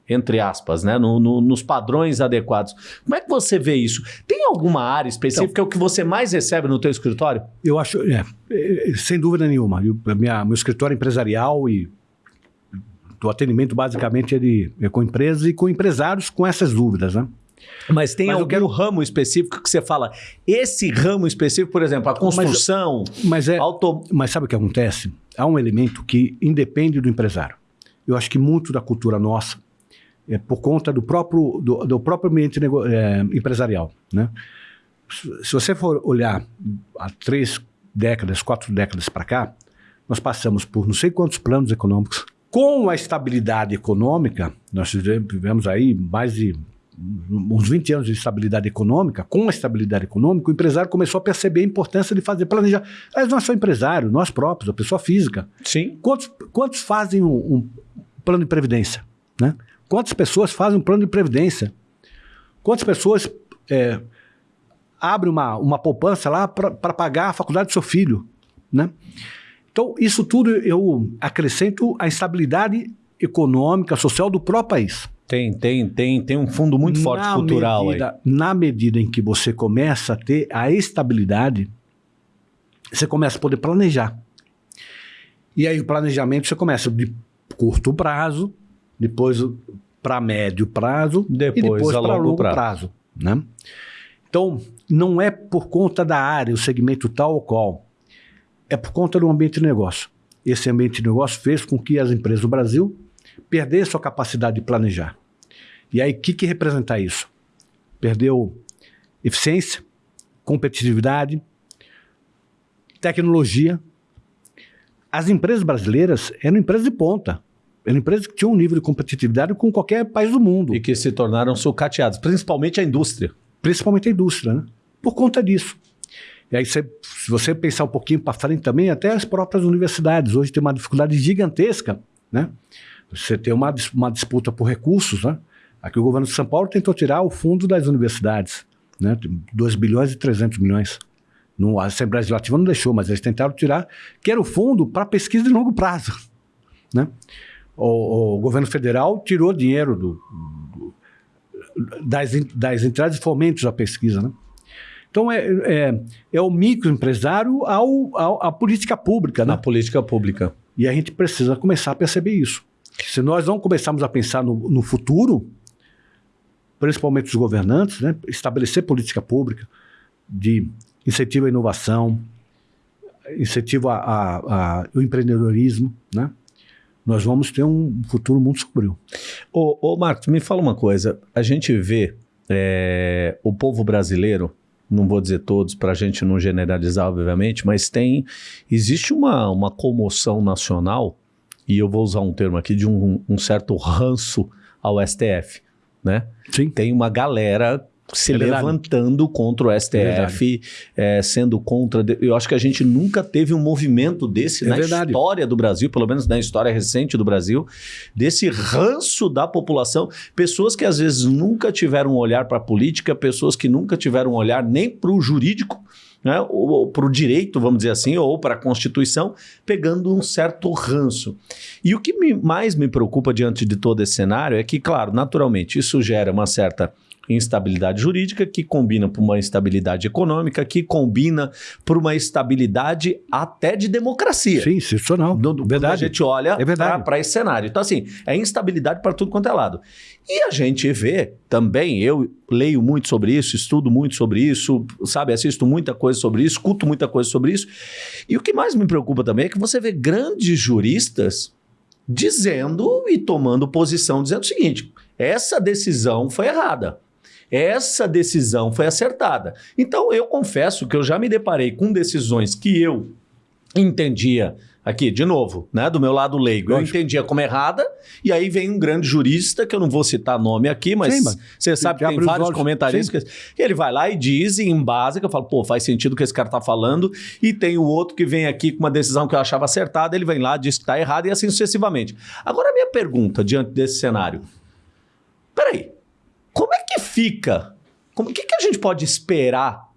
Speaker 1: entre aspas, né? No- no- nos padrões adequados. Como é que você vê isso? Tem alguma área específica o que você mais recebe no teu escritório?
Speaker 2: Eu acho, é, é, sem dúvida nenhuma. Eu, minha, meu escritório é empresarial e o atendimento basicamente é, de, é com empresas e com empresários com essas dúvidas, né?
Speaker 1: Mas tem
Speaker 2: Mas
Speaker 1: algum
Speaker 2: quero-
Speaker 1: ramo específico que você fala, esse ramo específico, por exemplo, a construção,
Speaker 2: Mas é,
Speaker 1: auto...
Speaker 2: Mas sabe o que acontece? Há um elemento que independe do empresário. Eu acho que muito da cultura nossa é por conta do próprio, do, do próprio ambiente nego- é, empresarial. Né? Se você for olhar há três décadas, quatro décadas para cá, nós passamos por não sei quantos planos econômicos. Com a estabilidade econômica, nós tive- tivemos aí mais de uns 20 anos de estabilidade econômica. Com a estabilidade econômica, o empresário começou a perceber a importância de fazer planejar. Mas não é só empresário, nós próprios, a pessoa física.
Speaker 1: Sim.
Speaker 2: Quantos, quantos fazem um, um plano de previdência? Né? Quantas pessoas fazem um plano de previdência? Quantas pessoas é, abrem uma, uma poupança lá para pagar a faculdade do seu filho? Né? Então, isso tudo eu acrescento a estabilidade econômica, social do próprio país.
Speaker 1: Tem, tem, tem, tem um fundo muito forte
Speaker 2: Na
Speaker 1: cultural aí.
Speaker 2: medida, Na medida em que você começa a ter a estabilidade, você começa a poder planejar. E aí o planejamento você começa de curto prazo, depois para médio prazo
Speaker 1: Depois
Speaker 2: e depois para
Speaker 1: longo prazo.
Speaker 2: prazo. né? Então, não é por conta da área, o segmento tal ou qual. é por conta do ambiente de negócio. Esse ambiente de negócio fez com que as empresas do Brasil perdessem a capacidade de planejar. E aí, o que, que representa isso? Perdeu eficiência, competitividade, tecnologia. As empresas brasileiras eram empresas de ponta. Eram empresas que tinham um nível de competitividade com qualquer país do mundo.
Speaker 1: E que se tornaram sucateadas, principalmente a indústria.
Speaker 2: Principalmente a indústria, né? Por conta disso. E aí, se você pensar um pouquinho para frente também, até as próprias universidades hoje têm uma dificuldade gigantesca, né? Você tem uma, uma disputa por recursos, né? Aqui o governo de São Paulo tentou tirar o fundo das universidades, né? 2 bilhões e 300 milhões. No, a Assembleia Legislativa não deixou, mas eles tentaram tirar, que era o fundo para pesquisa de longo prazo. Né? O, o, governo federal tirou dinheiro do, do, das, das entradas e fomentos à pesquisa. Né? Então, é, é, é o microempresário ao, ao, à política pública. Né?
Speaker 1: Na política pública.
Speaker 2: E a gente precisa começar a perceber isso. Se nós não começarmos a pensar no, no futuro, principalmente os governantes, né, estabelecer política pública de incentivo à inovação, incentivo ao empreendedorismo, né? Nós vamos ter um futuro muito sombrio.
Speaker 1: Ô, ô Marcos, me fala uma coisa. A gente vê é, o povo brasileiro, não vou dizer todos para a gente não generalizar, obviamente, mas tem existe uma, uma comoção nacional e eu vou usar um termo aqui de um, um certo ranço ao STF, né?
Speaker 2: Sim.
Speaker 1: Tem uma galera se é levantando contra o STF, é é, sendo contra. Eu acho que a gente nunca teve um movimento desse é na verdade. história do Brasil, pelo menos na história recente do Brasil, desse ranço da população. Pessoas que às vezes nunca tiveram um olhar para a política, pessoas que nunca tiveram um olhar nem para o jurídico. Né, ou, ou para o direito, vamos dizer assim, ou para a Constituição, pegando um certo ranço. E o que me, mais me preocupa diante de todo esse cenário é que, claro, naturalmente, isso gera uma certa instabilidade jurídica, que combina para uma instabilidade econômica, que combina para uma estabilidade até de democracia.
Speaker 2: Sim, institucional.
Speaker 1: Verdade. a gente olha é para esse cenário. Então, assim, é instabilidade para tudo quanto é lado. E a gente vê também, eu leio muito sobre isso, estudo muito sobre isso, sabe, assisto muita coisa sobre isso, escuto muita coisa sobre isso. E o que mais me preocupa também é que você vê grandes juristas dizendo e tomando posição, dizendo o seguinte: essa decisão foi errada. Essa decisão foi acertada. Então, eu confesso que eu já me deparei com decisões que eu entendia aqui, de novo, né, do meu lado leigo, Lógico. eu entendia como errada, e aí vem um grande jurista, que eu não vou citar nome aqui, mas Sim, você sabe que tem vários comentaristas, que ele vai lá e diz, e embasa, que eu falo, pô, faz sentido o que esse cara tá falando, e tem o outro que vem aqui com uma decisão que eu achava acertada, ele vem lá, diz que tá errado, e assim sucessivamente. Agora, a minha pergunta diante desse cenário, peraí, como é que fica? O que, que a gente pode esperar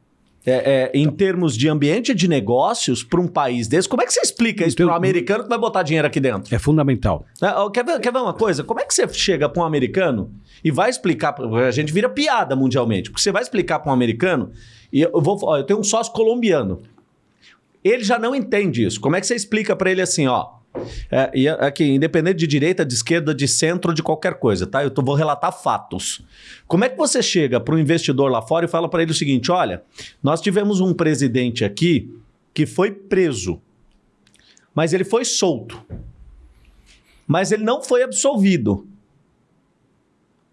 Speaker 1: é, é, em termos de ambiente de negócios para um país desse? Como é que você explica isso para um americano que vai botar dinheiro aqui dentro?
Speaker 2: É fundamental.
Speaker 1: É, quer, ver, quer ver uma coisa? Como é que você chega para um americano e vai explicar? A gente vira piada mundialmente, porque você vai explicar para um americano. E eu, vou, ó, eu tenho um sócio colombiano. Ele já não entende isso. Como é que você explica para ele assim, ó? É, e aqui, independente de direita, de esquerda, de centro, de qualquer coisa, tá? Eu tô, vou relatar fatos. Como é que você chega para o investidor lá fora e fala para ele o seguinte: olha, nós tivemos um presidente aqui que foi preso, mas ele foi solto. Mas ele não foi absolvido.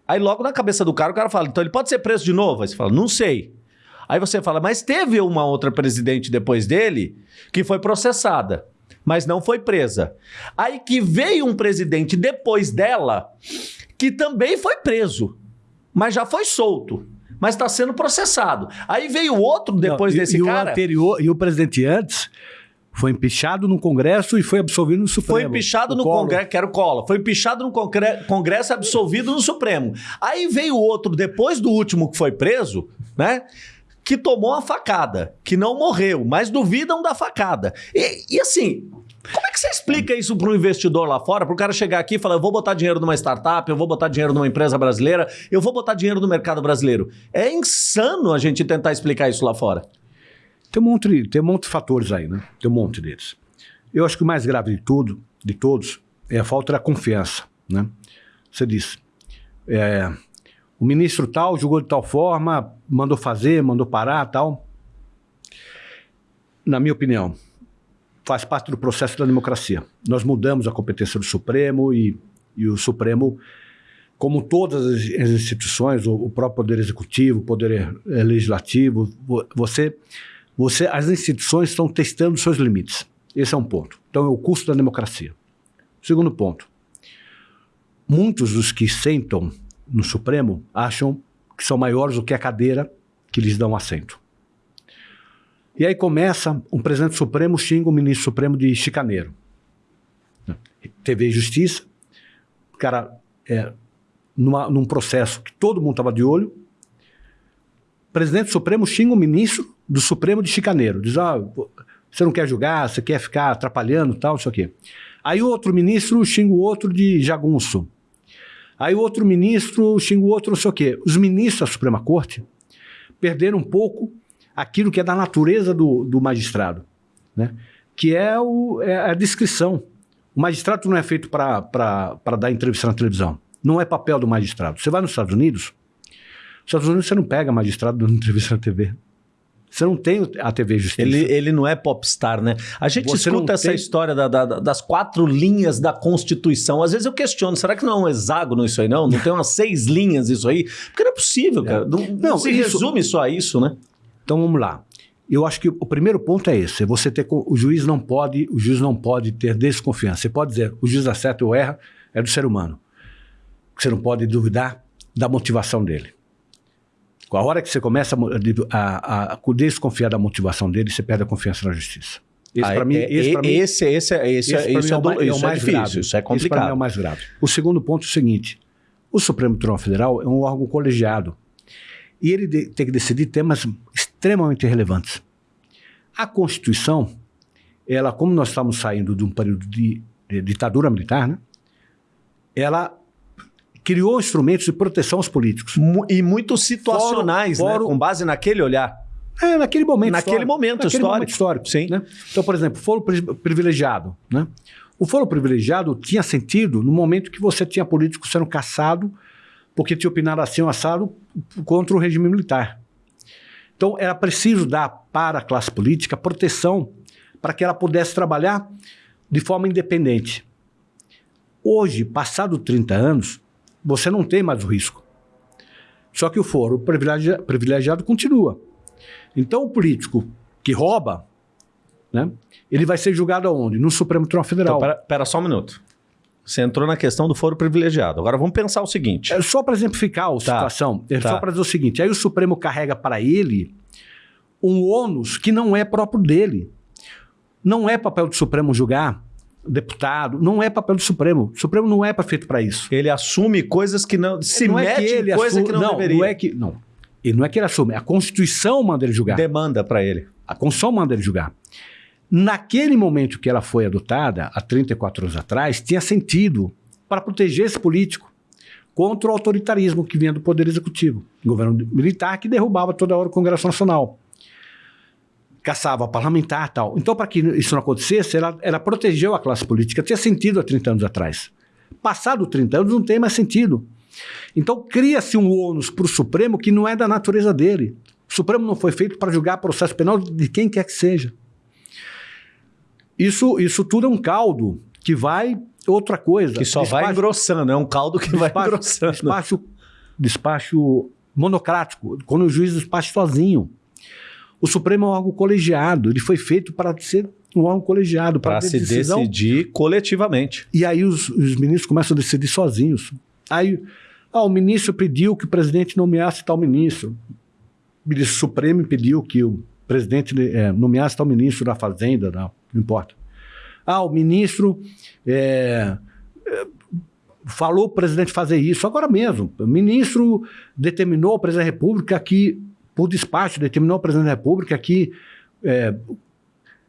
Speaker 1: Aí logo na cabeça do cara, o cara fala: então ele pode ser preso de novo? Aí você fala: não sei. Aí você fala: mas teve uma outra presidente depois dele que foi processada mas não foi presa. Aí que veio um presidente depois dela que também foi preso, mas já foi solto. Mas está sendo processado. Aí veio outro depois não, e, desse
Speaker 2: e
Speaker 1: cara.
Speaker 2: O anterior, e o presidente antes foi empichado no Congresso e foi absolvido no Supremo.
Speaker 1: Foi empichado no Congresso, que era o Collor. Foi empichado no Congresso absolvido no Supremo. Aí veio outro, depois do último que foi preso, né? Que tomou a facada, que não morreu, mas duvidam da facada. E, e assim, como é que você explica isso para um investidor lá fora, para o cara chegar aqui e falar, eu vou botar dinheiro numa startup, eu vou botar dinheiro numa empresa brasileira, eu vou botar dinheiro no mercado brasileiro? É insano a gente tentar explicar isso lá fora.
Speaker 2: Tem um monte, tem um monte de fatores aí, né? Tem um monte deles. Eu acho que o mais grave de tudo, de todos, é a falta da confiança, né? Você disse, é, o ministro tal julgou de tal forma, mandou fazer, mandou parar, tal. Na minha opinião, faz parte do processo da democracia. Nós mudamos a competência do Supremo e, e o Supremo, como todas as instituições, o, o próprio Poder Executivo, o Poder eh, Legislativo, você, você, as instituições estão testando seus limites. Esse é um ponto. Então, é o custo da democracia. Segundo ponto, muitos dos que sentam no Supremo acham que são maiores do que a cadeira que lhes dão assento. E aí começa, um presidente supremo xinga o ministro supremo de chicaneiro. TV Justiça, o cara, é, numa, num processo que todo mundo estava de olho, o presidente supremo xinga o ministro do Supremo de chicaneiro. Diz, ah, você não quer julgar, você quer ficar atrapalhando tal, não sei o quê. Aí outro ministro xinga o outro de jagunço. Aí o outro ministro xinga o outro não sei o quê. Os ministros da Suprema Corte perderam um pouco aquilo que é da natureza do, do magistrado, né? que é, o, é a descrição. O magistrado não é feito para dar entrevista na televisão. Não é papel do magistrado. Você vai nos Estados Unidos, nos Estados Unidos você não pega magistrado dando entrevista na TV. Você não tem a TV Justiça.
Speaker 1: Ele, ele não é popstar, né? A gente Você escuta essa tem... história da, da, das quatro linhas da Constituição. Às vezes eu questiono, será que não é um hexágono isso aí, não? Não tem umas seis linhas isso aí? Porque não é possível, cara. Não, não, não se isso... resume só a isso, né?
Speaker 2: Então vamos lá. Eu acho que o primeiro ponto é esse: é você ter o juiz não pode, o juiz não pode ter desconfiança. Você pode dizer, o juiz acerta ou erra, é do ser humano. Você não pode duvidar da motivação dele. Com a hora que você começa a, a, a, desconfiar da motivação dele, você perde a confiança na justiça.
Speaker 1: Esse, ah, mim, é, esse, mim, esse, esse, esse, esse, isso é, do, é, o mais difícil, grave. isso é complicado. Esse
Speaker 2: é o mais grave. O segundo ponto é o seguinte: o Supremo Tribunal Federal é um órgão colegiado e ele de, tem que decidir temas extremamente relevantes. A Constituição, ela, como nós estamos saindo de um período de, de ditadura militar, né, ela criou instrumentos de proteção aos políticos.
Speaker 1: E muito situacionais, foro, foro, né? com base naquele olhar.
Speaker 2: É, naquele momento
Speaker 1: Naquele
Speaker 2: histórico.
Speaker 1: momento naquele histórico. Momento histórico
Speaker 2: sim. Né? Então, por exemplo, foro privilegiado. Né? O foro privilegiado tinha sentido no momento que você tinha políticos sendo caçado porque tinha opinado assim um assado contra o regime militar. Então, era preciso dar para a classe política proteção para que ela pudesse trabalhar de forma independente. Hoje, passado 30 anos, você não tem mais o risco. Só que o foro privilegiado, privilegiado continua. Então, o político que rouba, né, ele vai ser julgado aonde? No Supremo Tribunal Federal.
Speaker 1: Então, pera, só um minuto. Você entrou na questão do foro privilegiado. Agora vamos pensar o seguinte.
Speaker 2: É só para exemplificar a tá, situação, é tá. só para dizer o seguinte: aí o Supremo carrega para ele um ônus que não é próprio dele. Não é papel do Supremo julgar deputado, não é papel do Supremo. O Supremo não é feito para isso.
Speaker 1: Ele assume coisas que não. Se não mete é que ele coisa assume, que não, não deveria.
Speaker 2: Não é que. Não. Ele não é que ele assume, a Constituição manda ele julgar.
Speaker 1: Demanda para ele.
Speaker 2: A Constituição manda ele julgar. Naquele momento que ela foi adotada, há 34 anos atrás, tinha sentido para proteger esse político contra o autoritarismo que vinha do Poder Executivo, governo militar que derrubava toda hora o Congresso Nacional, caçava parlamentar tal. Então, para que isso não acontecesse, ela, ela protegeu a classe política. Tinha sentido há 30 anos atrás. Passado 30 anos, não tem mais sentido. Então, cria-se um ônus para o Supremo que não é da natureza dele. O Supremo não foi feito para julgar processo penal de quem quer que seja. Isso, isso tudo é um caldo que vai outra coisa.
Speaker 1: Que só despacho, vai engrossando, é um caldo que despacho, vai engrossando.
Speaker 2: Despacho, despacho monocrático, quando o juiz despacha sozinho. O Supremo é um órgão colegiado, ele foi feito para ser um órgão colegiado.
Speaker 1: Para se decisão. decidir coletivamente.
Speaker 2: E aí os, os, ministros começam a decidir sozinhos. Aí ah, o ministro pediu que o presidente nomeasse tal ministro. O ministro Supremo pediu que o presidente é, nomeasse tal ministro da Fazenda, da não importa. Ah, o ministro é, é falou o presidente fazer isso agora mesmo. O ministro determinou ao presidente da República que, por despacho, determinou ao presidente da República que é,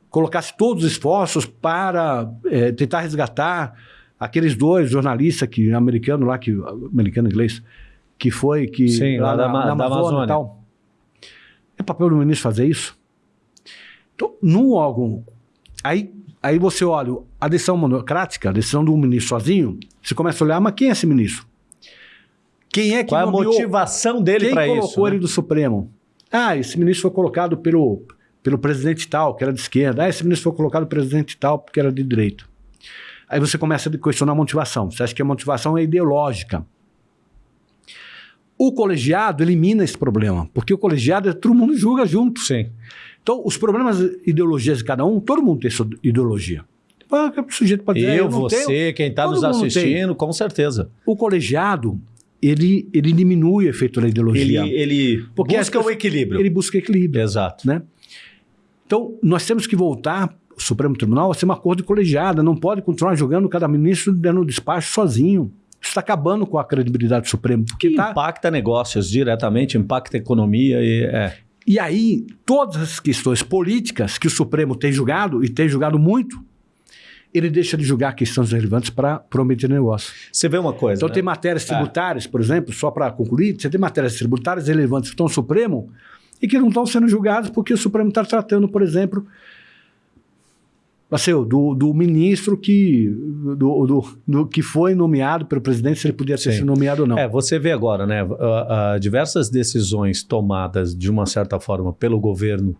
Speaker 2: colocasse todos os esforços para é, tentar resgatar aqueles dois jornalistas que americano lá que americano inglês que foi que
Speaker 1: Sim, lá, lá na, na, Amazônia, e tal.
Speaker 2: É papel do ministro fazer isso? Então, num órgão Aí, aí você olha a decisão monocrática, a decisão do ministro sozinho, você começa a olhar, mas quem é esse ministro? Quem é que
Speaker 1: Qual nomeou, a motivação dele para isso?
Speaker 2: Quem colocou
Speaker 1: né?
Speaker 2: ele do Supremo? Ah, esse ministro foi colocado pelo, pelo presidente tal, que era de esquerda. Ah, esse ministro foi colocado presidente tal porque era de direita. Aí você começa a questionar a motivação. Você acha que a motivação é ideológica. O colegiado elimina esse problema, porque o colegiado é todo mundo julga junto.
Speaker 1: Sim.
Speaker 2: Então, os problemas, ideologias de cada um, todo mundo tem sua ideologia. Ah, O sujeito pode dizer,
Speaker 1: Eu,
Speaker 2: não
Speaker 1: você,
Speaker 2: tenho.
Speaker 1: quem está nos
Speaker 2: tem.
Speaker 1: assistindo, com certeza.
Speaker 2: O colegiado, ele, ele diminui o efeito da
Speaker 1: Ele,
Speaker 2: ideologia.
Speaker 1: ele
Speaker 2: Porque as
Speaker 1: busca o equilíbrio.
Speaker 2: Ele busca equilíbrio.
Speaker 1: Exato.
Speaker 2: né? Então, nós temos que voltar, o Supremo Tribunal, a ser uma corte colegiada. Não pode continuar julgando cada ministro dando despacho sozinho. Isso está acabando com a credibilidade do Supremo. Porque
Speaker 1: Que
Speaker 2: tá,
Speaker 1: impacta negócios diretamente, impacta a economia e é.
Speaker 2: E aí, todas as questões políticas que o Supremo tem julgado, e tem julgado muito, ele deixa de julgar questões relevantes para prometer negócio.
Speaker 1: Você vê uma coisa.
Speaker 2: Então,
Speaker 1: né?
Speaker 2: tem matérias tributárias, por exemplo, só para concluir, você tem matérias tributárias relevantes que estão no Supremo e que não estão sendo julgadas porque o Supremo está tratando, por exemplo, Marcelo, do, do ministro que, do, do, do que foi nomeado pelo presidente, se ele podia ter sido nomeado ou não.
Speaker 1: É, você vê agora, né? ah, ah, diversas decisões tomadas de uma certa forma pelo governo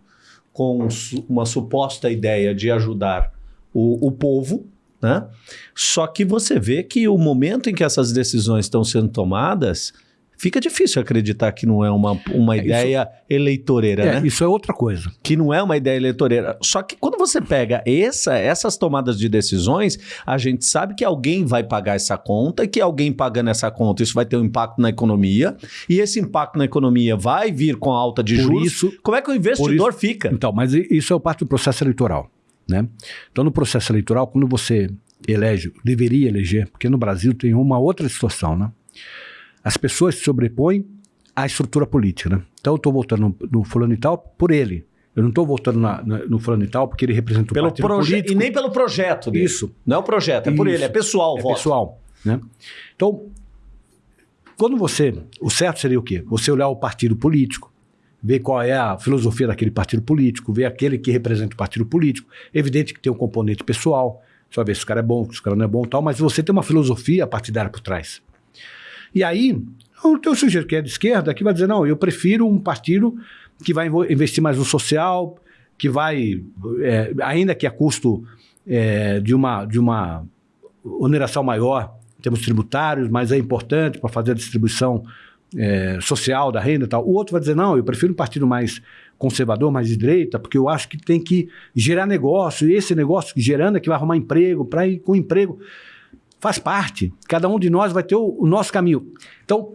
Speaker 1: com uma suposta ideia de ajudar o, o povo, né? Só que você vê que o momento em que essas decisões estão sendo tomadas, fica difícil acreditar que não é uma, uma
Speaker 2: É, isso-
Speaker 1: ideia eleitoreira,
Speaker 2: É,
Speaker 1: né?
Speaker 2: Isso é outra coisa.
Speaker 1: que não é uma ideia eleitoreira. Só que quando você pega essa, essas tomadas de decisões, a gente sabe que alguém vai pagar essa conta e que alguém pagando essa conta, isso vai ter um impacto na economia. E esse impacto na economia vai vir com a alta de
Speaker 2: Por
Speaker 1: juros.
Speaker 2: isso,
Speaker 1: Como é que o investidor fica?
Speaker 2: Então, mas isso é parte do processo eleitoral, né? Então, no processo eleitoral, quando você elege, deveria eleger, porque no Brasil tem uma outra situação, né? As pessoas se sobrepõem à estrutura política, né? Então, eu estou votando no, no fulano e tal por ele. Eu não estou votando na- na- no fulano e tal porque ele representa o
Speaker 1: Pelo
Speaker 2: partido político.
Speaker 1: E nem pelo projeto dele.
Speaker 2: Isso.
Speaker 1: Não é o projeto, é por
Speaker 2: Isso.
Speaker 1: ele, é pessoal o
Speaker 2: é
Speaker 1: voto.
Speaker 2: pessoal, né? Então, quando você, o certo seria o quê? Você olhar o partido político, ver qual é a filosofia daquele partido político, ver aquele que representa o partido político. Evidente que tem um componente pessoal, você vai ver se o cara é bom, se o cara não é bom tal, mas você tem uma filosofia partidária por trás. E aí, o teu sujeito que é de esquerda que vai dizer, não, eu prefiro um partido que vai investir mais no social, que vai, é, ainda que a custo é, de, uma, de uma oneração maior em termos tributários, mas é importante para fazer a distribuição é, social da renda e tal. O outro vai dizer, não, eu prefiro um partido mais conservador, mais de direita, porque eu acho que tem que gerar negócio, e esse negócio gerando é que vai arrumar emprego, para ir com emprego. Faz parte. Cada um de nós vai ter o, o nosso caminho. Então,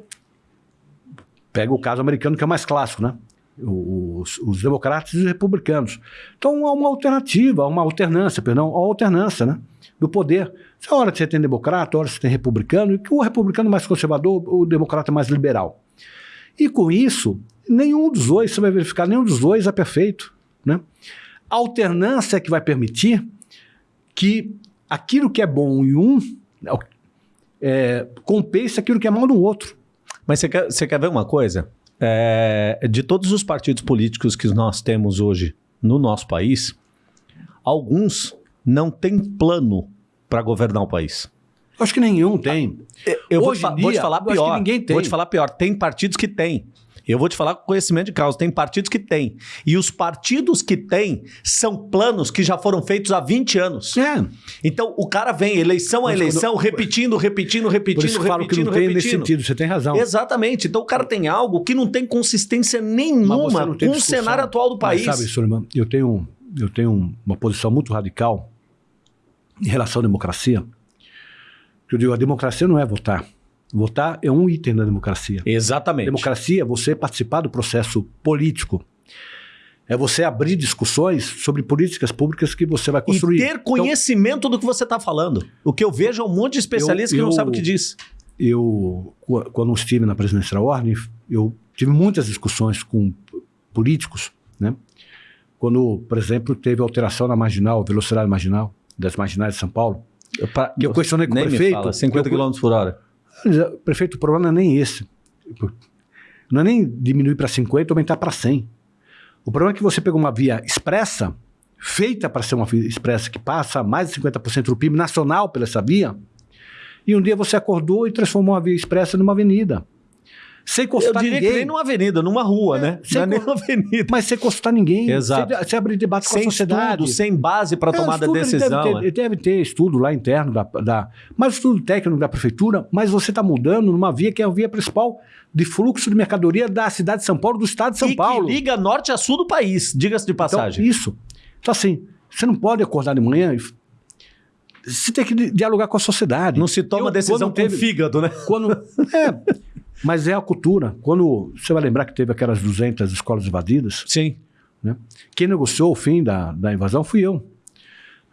Speaker 2: pega o caso americano, que é mais clássico, né? Os, os democratas e os republicanos. Então, há uma alternativa, uma alternância, perdão, há alternância, né? Do poder. Se a hora que você tem democrata, a hora que você tem republicano, e que o republicano é mais conservador, o democrata é mais liberal. E com isso, nenhum dos dois, você vai verificar, nenhum dos dois é perfeito, né? A alternância é que vai permitir que aquilo que é bom em um é, compense aquilo que é mal no outro.
Speaker 1: Mas você quer, você quer ver uma coisa? É, de todos os partidos políticos que nós temos hoje no nosso país, alguns não têm plano para governar o país.
Speaker 2: Acho que nenhum tem.
Speaker 1: Eu vou, te,
Speaker 2: em
Speaker 1: vou te
Speaker 2: dia,
Speaker 1: falar
Speaker 2: eu acho que
Speaker 1: pior.
Speaker 2: ninguém tem.
Speaker 1: Vou te falar pior. Tem partidos que têm. Eu vou te falar com conhecimento de causa. Tem partidos que têm. E os partidos que têm são planos que já foram feitos há 20 anos.
Speaker 2: É.
Speaker 1: Então o cara vem eleição a
Speaker 2: Mas
Speaker 1: eleição,
Speaker 2: quando-
Speaker 1: repetindo, repetindo, repetindo,
Speaker 2: Por isso eu falo que
Speaker 1: repetindo,
Speaker 2: não tem nesse
Speaker 1: repetindo.
Speaker 2: sentido, você tem razão.
Speaker 1: Exatamente. Então o cara tem algo que não tem consistência
Speaker 2: Mas
Speaker 1: nenhuma
Speaker 2: tem
Speaker 1: com o cenário atual do
Speaker 2: Mas
Speaker 1: país.
Speaker 2: sabe, Suleiman, eu tenho, eu tenho uma posição muito radical em relação à democracia. Que eu digo, a democracia não é votar. Votar é um item da democracia.
Speaker 1: Exatamente.
Speaker 2: Democracia é você participar do processo político. É você abrir discussões sobre políticas públicas que você vai
Speaker 1: E
Speaker 2: construir.
Speaker 1: ter conhecimento do que você está falando. O que eu vejo é um monte de especialista
Speaker 2: Eu-
Speaker 1: que não
Speaker 2: eu-
Speaker 1: sabe o que diz.
Speaker 2: eu, qu- quando estive na presidência da ordem, eu tive muitas discussões com políticos, né? Quando, por exemplo, teve alteração na marginal, velocidade marginal, das marginais de São Paulo,
Speaker 1: Pra-
Speaker 2: que eu questionei com o prefeito.
Speaker 1: fala, 50
Speaker 2: eu-
Speaker 1: km por hora.
Speaker 2: Prefeito, o problema não é nem esse. Não é nem diminuir para 50 ou aumentar para 100. O problema é que você pegou uma via expressa, feita para ser uma via expressa, que passa mais de 50% do PIB nacional pela essa via, e um dia você acordou e transformou a via expressa numa avenida. Sem
Speaker 1: Eu
Speaker 2: encostar
Speaker 1: diria
Speaker 2: ninguém.
Speaker 1: que nem numa avenida, numa rua,
Speaker 2: É,
Speaker 1: né?
Speaker 2: sem
Speaker 1: Não é nem
Speaker 2: co-
Speaker 1: uma avenida.
Speaker 2: Mas sem encostar ninguém.
Speaker 1: Exato.
Speaker 2: Sem, sem abrir debate com
Speaker 1: sem
Speaker 2: a sociedade.
Speaker 1: estudo, sem base para
Speaker 2: É,
Speaker 1: tomada de
Speaker 2: ele
Speaker 1: decisão.
Speaker 2: Deve ter,
Speaker 1: é.
Speaker 2: ele deve ter estudo lá interno, da, da, mas estudo técnico da prefeitura, mas você está mudando numa via que é a via principal de fluxo de mercadoria da cidade de São Paulo, do estado de São
Speaker 1: e
Speaker 2: Paulo.
Speaker 1: que liga norte a sul do país, diga-se de
Speaker 2: Então,
Speaker 1: passagem.
Speaker 2: isso. Então, assim, você não pode acordar de manhã e. Você tem que di- dialogar com a sociedade.
Speaker 1: não se toma
Speaker 2: Eu,
Speaker 1: decisão com fígado, né?
Speaker 2: Quando, é, mas é a cultura. Quando você vai lembrar que teve aquelas 200 escolas invadidas,
Speaker 1: Sim.
Speaker 2: quem negociou o fim da, da invasão fui eu.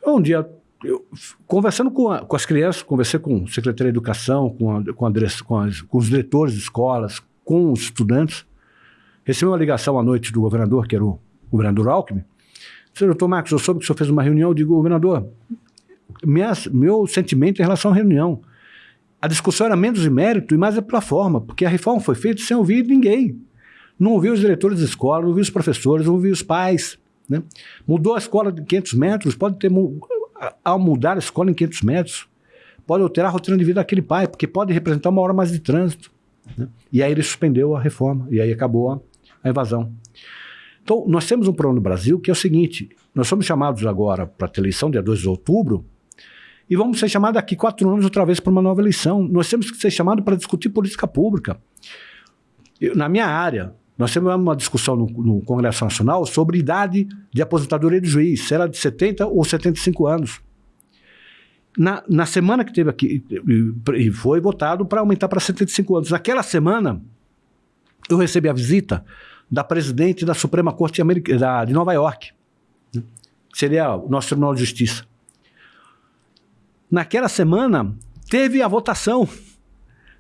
Speaker 2: Um dia, eu, conversando com, a- com as crianças, conversei com o secretário de Educação, com, a- com, a com as- com os diretores de escolas, com os estudantes. Recebi uma ligação à noite do governador, que era o governador Alckmin. Disse, doutor Marcos, eu soube que o senhor fez uma reunião. Eu digo, governador, minha, meu sentimento em relação à reunião. A discussão era menos de mérito e mais é pela forma, porque a reforma foi feita sem ouvir ninguém. Não ouviu os diretores de escola, não ouviu os professores, não ouviu os pais. Né? Mudou a escola de 500 metros, pode ter. Ao mudar a escola em 500 metros, pode alterar a rotina de vida daquele pai, porque pode representar uma hora mais de trânsito. né? E aí ele suspendeu a reforma, e aí acabou a, a invasão. Então, nós temos um problema no Brasil que é o seguinte: nós somos chamados agora para a eleição, dia 2 de outubro, e vamos ser chamados daqui quatro anos outra vez para uma nova eleição. Nós temos que ser chamados para discutir política pública. Eu, na minha área, nós temos uma discussão no, no Congresso Nacional sobre idade de aposentadoria de juiz, se era de 70 ou 75 anos. Na, na semana que teve aqui, e- foi votado para aumentar para 75 anos. Naquela semana, eu recebi a visita da presidente da Suprema Corte de Nova York, né? seria o nosso Tribunal de Justiça. Naquela semana, teve a votação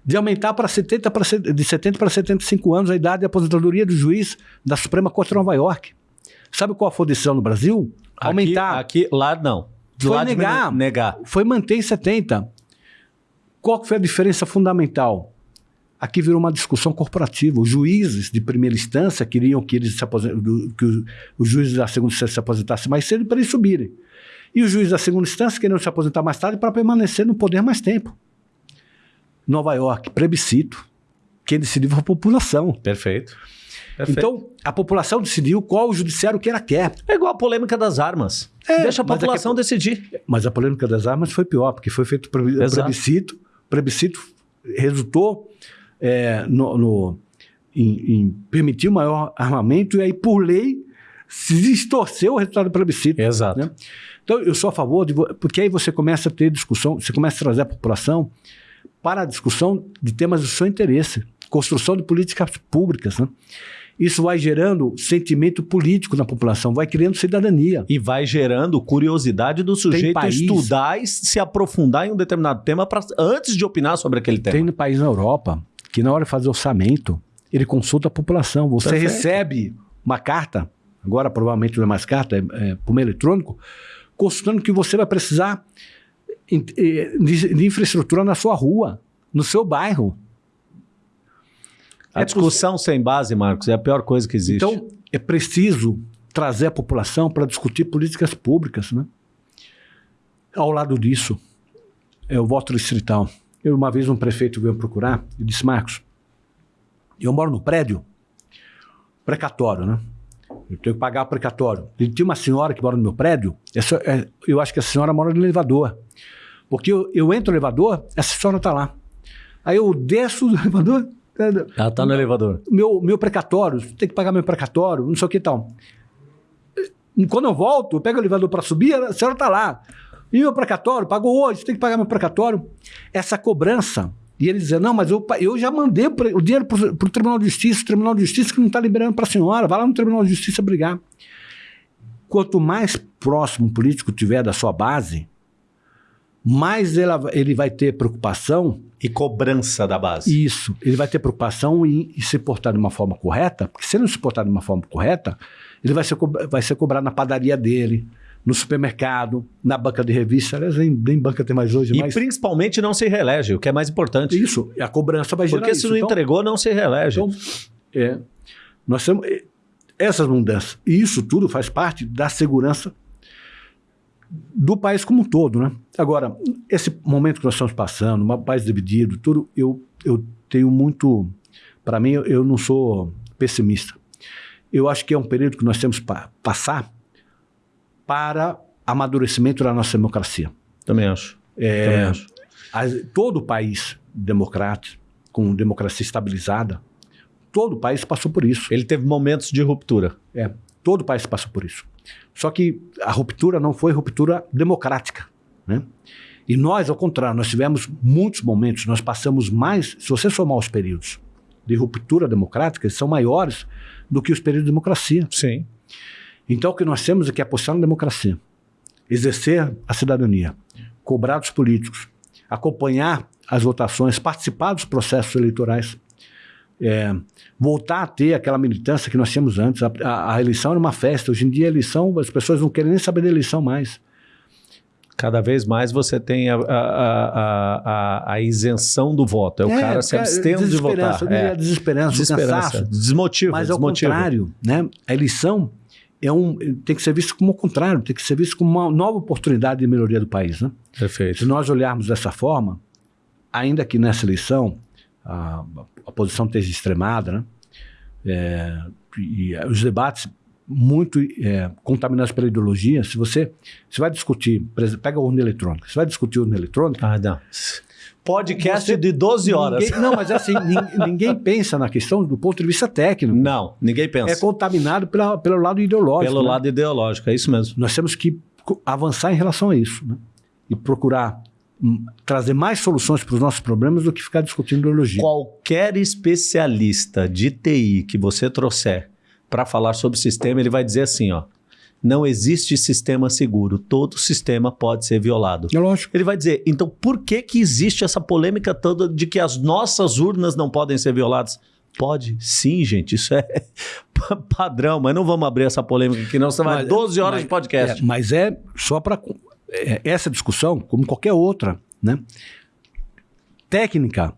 Speaker 2: de aumentar para 70 para, de 70 para 75 anos a idade de aposentadoria do juiz da Suprema Corte de Nova York. Sabe qual foi a decisão no Brasil? Aumentar.
Speaker 1: Aqui, aqui- lá não. De
Speaker 2: Foi
Speaker 1: lá
Speaker 2: negar.
Speaker 1: negar.
Speaker 2: Foi manter em 70. Qual foi a diferença fundamental? Aqui virou uma discussão corporativa. Os juízes de primeira instância queriam que, eles se que os, os juízes da segunda instância se aposentassem mais cedo para eles subirem. E os juízes da segunda instância queriam se aposentar mais tarde para permanecer no poder mais tempo. Nova York, plebiscito. Quem decidiu foi a população.
Speaker 1: Perfeito. Perfeito.
Speaker 2: Então, a população decidiu qual o judiciário que ela quer.
Speaker 1: é igual a polêmica das armas.
Speaker 2: É,
Speaker 1: Deixa a
Speaker 2: é
Speaker 1: população decidir.
Speaker 2: Mas a polêmica das armas foi pior, porque foi feito plebiscito. plebiscito resultou é, no, no- em, em permitir o maior armamento, e aí, por lei, se distorceu o resultado do plebiscito.
Speaker 1: Exato.
Speaker 2: né? Então, eu sou a favor, de, porque aí você começa a ter discussão, você começa a trazer a população para a discussão de temas do seu interesse, construção de políticas públicas. Né? Isso vai gerando sentimento político na população, vai criando cidadania.
Speaker 1: E vai gerando curiosidade do sujeito
Speaker 2: país-
Speaker 1: estudar e se aprofundar em um determinado tema pra, antes de opinar sobre aquele tema.
Speaker 2: Tem no país na Europa que na hora de fazer orçamento, ele consulta a população. Você
Speaker 1: Perfeito.
Speaker 2: recebe uma carta, agora provavelmente não é mais carta, é, é por meio eletrônico, consultando que você vai precisar eh, de, infraestrutura na sua rua, no seu bairro.
Speaker 1: A
Speaker 2: É
Speaker 1: discussão sem base, Marcos, é a pior coisa que existe.
Speaker 2: Então, é preciso trazer a população para discutir políticas públicas. Né? Ao lado disso, é o voto distrital. Eu, uma vez, um prefeito veio procurar e disse: Marcos, eu moro no prédio precatório, né? Eu tenho que pagar o precatório. E tinha uma senhora que mora no meu prédio, essa, é, eu acho que a senhora mora no elevador. Porque eu, eu entro no elevador, essa senhora está lá. Aí eu desço do elevador,
Speaker 1: Ela tá no elevador.
Speaker 2: meu, meu precatório, tem que pagar meu precatório, não sei o que e tal. Quando eu volto, eu pego o elevador para subir, a senhora está lá. E meu precatório? Pagou hoje, tem que pagar meu precatório. Essa cobrança. E ele dizia, não, mas eu, eu já mandei o dinheiro para o Tribunal de Justiça, o Tribunal de Justiça que não está liberando para a senhora, vai lá no Tribunal de Justiça brigar. Quanto mais próximo o político tiver da sua base, mais ela- ele vai ter preocupação
Speaker 1: E cobrança da base.
Speaker 2: isso. Ele vai ter preocupação em, em se portar de uma forma correta, porque se ele não se portar de uma forma correta, ele vai ser, vai ser cobrado na padaria dele, no supermercado, na banca de revista. Aliás, nem, nem banca tem mais hoje,
Speaker 1: E
Speaker 2: mas.
Speaker 1: principalmente não se reelege, o que é mais importante.
Speaker 2: Isso, a cobrança vai gerar
Speaker 1: Porque
Speaker 2: isso.
Speaker 1: se não
Speaker 2: Então,
Speaker 1: entregou, não se reelege.
Speaker 2: então, é, nós temos é, essas mudanças. E isso tudo faz parte da segurança do país como um todo, né? Agora, esse momento que nós estamos passando, um país dividido, tudo, eu, eu tenho muito, para mim, eu- eu não sou pessimista. Eu acho que é um período que nós temos para passar para amadurecimento da nossa democracia.
Speaker 1: Também acho.
Speaker 2: É,
Speaker 1: Também acho.
Speaker 2: as- todo país democrático, com democracia estabilizada, todo país passou por isso.
Speaker 1: Ele teve momentos de ruptura.
Speaker 2: É, todo país passou por isso. Só que a ruptura não foi ruptura democrática. Né? E nós, ao contrário, nós tivemos muitos momentos, nós passamos mais, se você somar os períodos de ruptura democrática, eles são maiores do que os períodos de democracia.
Speaker 1: Sim.
Speaker 2: Então, o que nós temos é que apostar na democracia, exercer a cidadania, cobrar dos políticos, acompanhar as votações, participar dos processos eleitorais, é, voltar a ter aquela militância que nós tínhamos antes. A, a- a eleição era uma festa. Hoje em dia, a eleição, as pessoas não querem nem saber da eleição mais.
Speaker 1: Cada vez mais você tem a, a, isenção do voto. É o cara se abstendo de votar.
Speaker 2: desesperança,
Speaker 1: É.
Speaker 2: A desesperança, o
Speaker 1: Desesperança.
Speaker 2: cansaço.
Speaker 1: Desmotiva.
Speaker 2: Mas ao
Speaker 1: desmotiva.
Speaker 2: contrário, né? A eleição é um, tem que ser visto como o contrário, tem que ser visto como uma nova oportunidade de melhoria do país, né? Se
Speaker 1: Perfeito.
Speaker 2: nós olharmos dessa forma, ainda que nessa eleição a, a posição esteja extremada, né? É, e os debates muito é, contaminados pela ideologia, se você, você vai discutir, pega a urna eletrônica, você vai discutir urna eletrônica,
Speaker 1: Ah, não. Podcast
Speaker 2: Você-
Speaker 1: de 12 horas.
Speaker 2: ninguém, não, mas é assim, nin- ninguém pensa na questão do ponto de vista técnico.
Speaker 1: Não, ninguém pensa.
Speaker 2: É contaminado pela, pelo lado ideológico.
Speaker 1: Pelo
Speaker 2: né?
Speaker 1: lado ideológico, é isso mesmo.
Speaker 2: Nós temos que avançar em relação a isso né? e procurar hum, trazer mais soluções para os nossos problemas do que ficar discutindo ideologia.
Speaker 1: Qualquer especialista de TI que você trouxer para falar sobre o sistema, ele vai dizer assim, ó. Não existe sistema seguro. Todo sistema pode ser violado.
Speaker 2: É lógico.
Speaker 1: Ele vai dizer, então por que que existe essa polêmica toda de que as nossas urnas não podem ser violadas? Pode, sim, gente, isso é pa- padrão, mas não vamos abrir essa polêmica aqui, não, você vai
Speaker 2: Mas-
Speaker 1: 12 horas
Speaker 2: mas-
Speaker 1: de podcast.
Speaker 2: É, mas é só para essa discussão, como qualquer outra, né? Técnica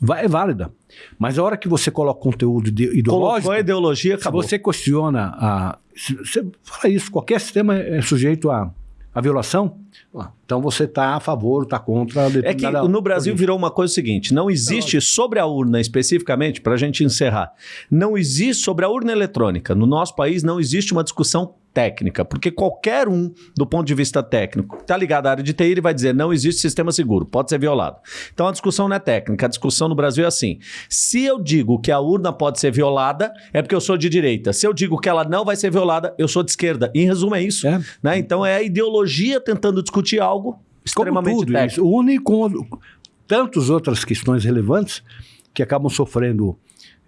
Speaker 2: vai, é válida, mas a hora que você coloca conteúdo ide- ideológico,
Speaker 1: Colocou a ideologia,
Speaker 2: se
Speaker 1: acabou.
Speaker 2: você questiona a, se você fala isso, qualquer sistema é sujeito a, a violação, ah, então você está a favor, está contra. a
Speaker 1: É que no Brasil virou uma coisa seguinte: não existe sobre a urna especificamente, para a gente encerrar, não existe sobre a urna eletrônica. No nosso país não existe uma discussão técnica, porque qualquer um, do ponto de vista técnico, está ligado à área de TI, ele vai dizer não existe sistema seguro, pode ser violado. Então a discussão não é técnica, a discussão no Brasil é assim: se eu digo que a urna pode ser violada, é porque eu sou de direita. Se eu digo que ela não vai ser violada, eu sou de esquerda. Em resumo, é isso.
Speaker 2: É.
Speaker 1: né? Então é a ideologia tentando discutir algo
Speaker 2: Como
Speaker 1: extremamente
Speaker 2: tudo,
Speaker 1: técnico.
Speaker 2: isso une com tantas outras questões relevantes que acabam sofrendo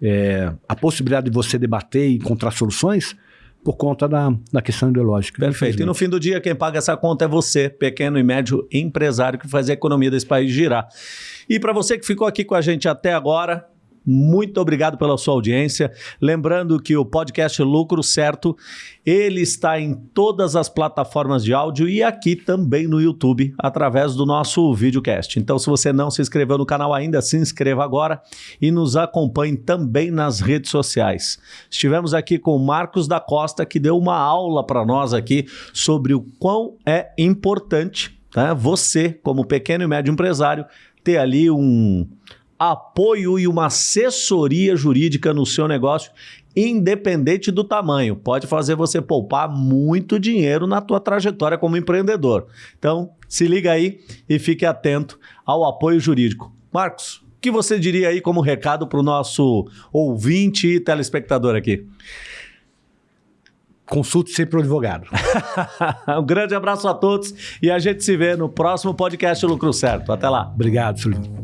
Speaker 2: é, a possibilidade de você debater e encontrar soluções por conta da, da questão ideológica.
Speaker 1: Perfeito. E no fim do dia, quem paga essa conta é você, pequeno e médio empresário que faz a economia desse país girar. E para você que ficou aqui com a gente até agora, muito obrigado pela sua audiência. Lembrando que o podcast Lucro Certo, ele está em todas as plataformas de áudio e aqui também no YouTube, através do nosso videocast. Então, se você não se inscreveu no canal ainda, se inscreva agora e nos acompanhe também nas redes sociais. Estivemos aqui com o Marcos da Costa, que deu uma aula para nós aqui sobre o quão é importante né, você, como pequeno e médio empresário, ter ali um apoio e uma assessoria jurídica no seu negócio, independente do tamanho. Pode fazer você poupar muito dinheiro na tua trajetória como empreendedor. Então, se liga aí e fique atento ao apoio jurídico. Marcos, o que você diria aí como recado para o nosso ouvinte e telespectador aqui?
Speaker 2: Consulte sempre o advogado.
Speaker 1: um grande abraço a todos e a gente se vê no próximo podcast Lucro Certo. Até lá.
Speaker 2: Obrigado, Silvio.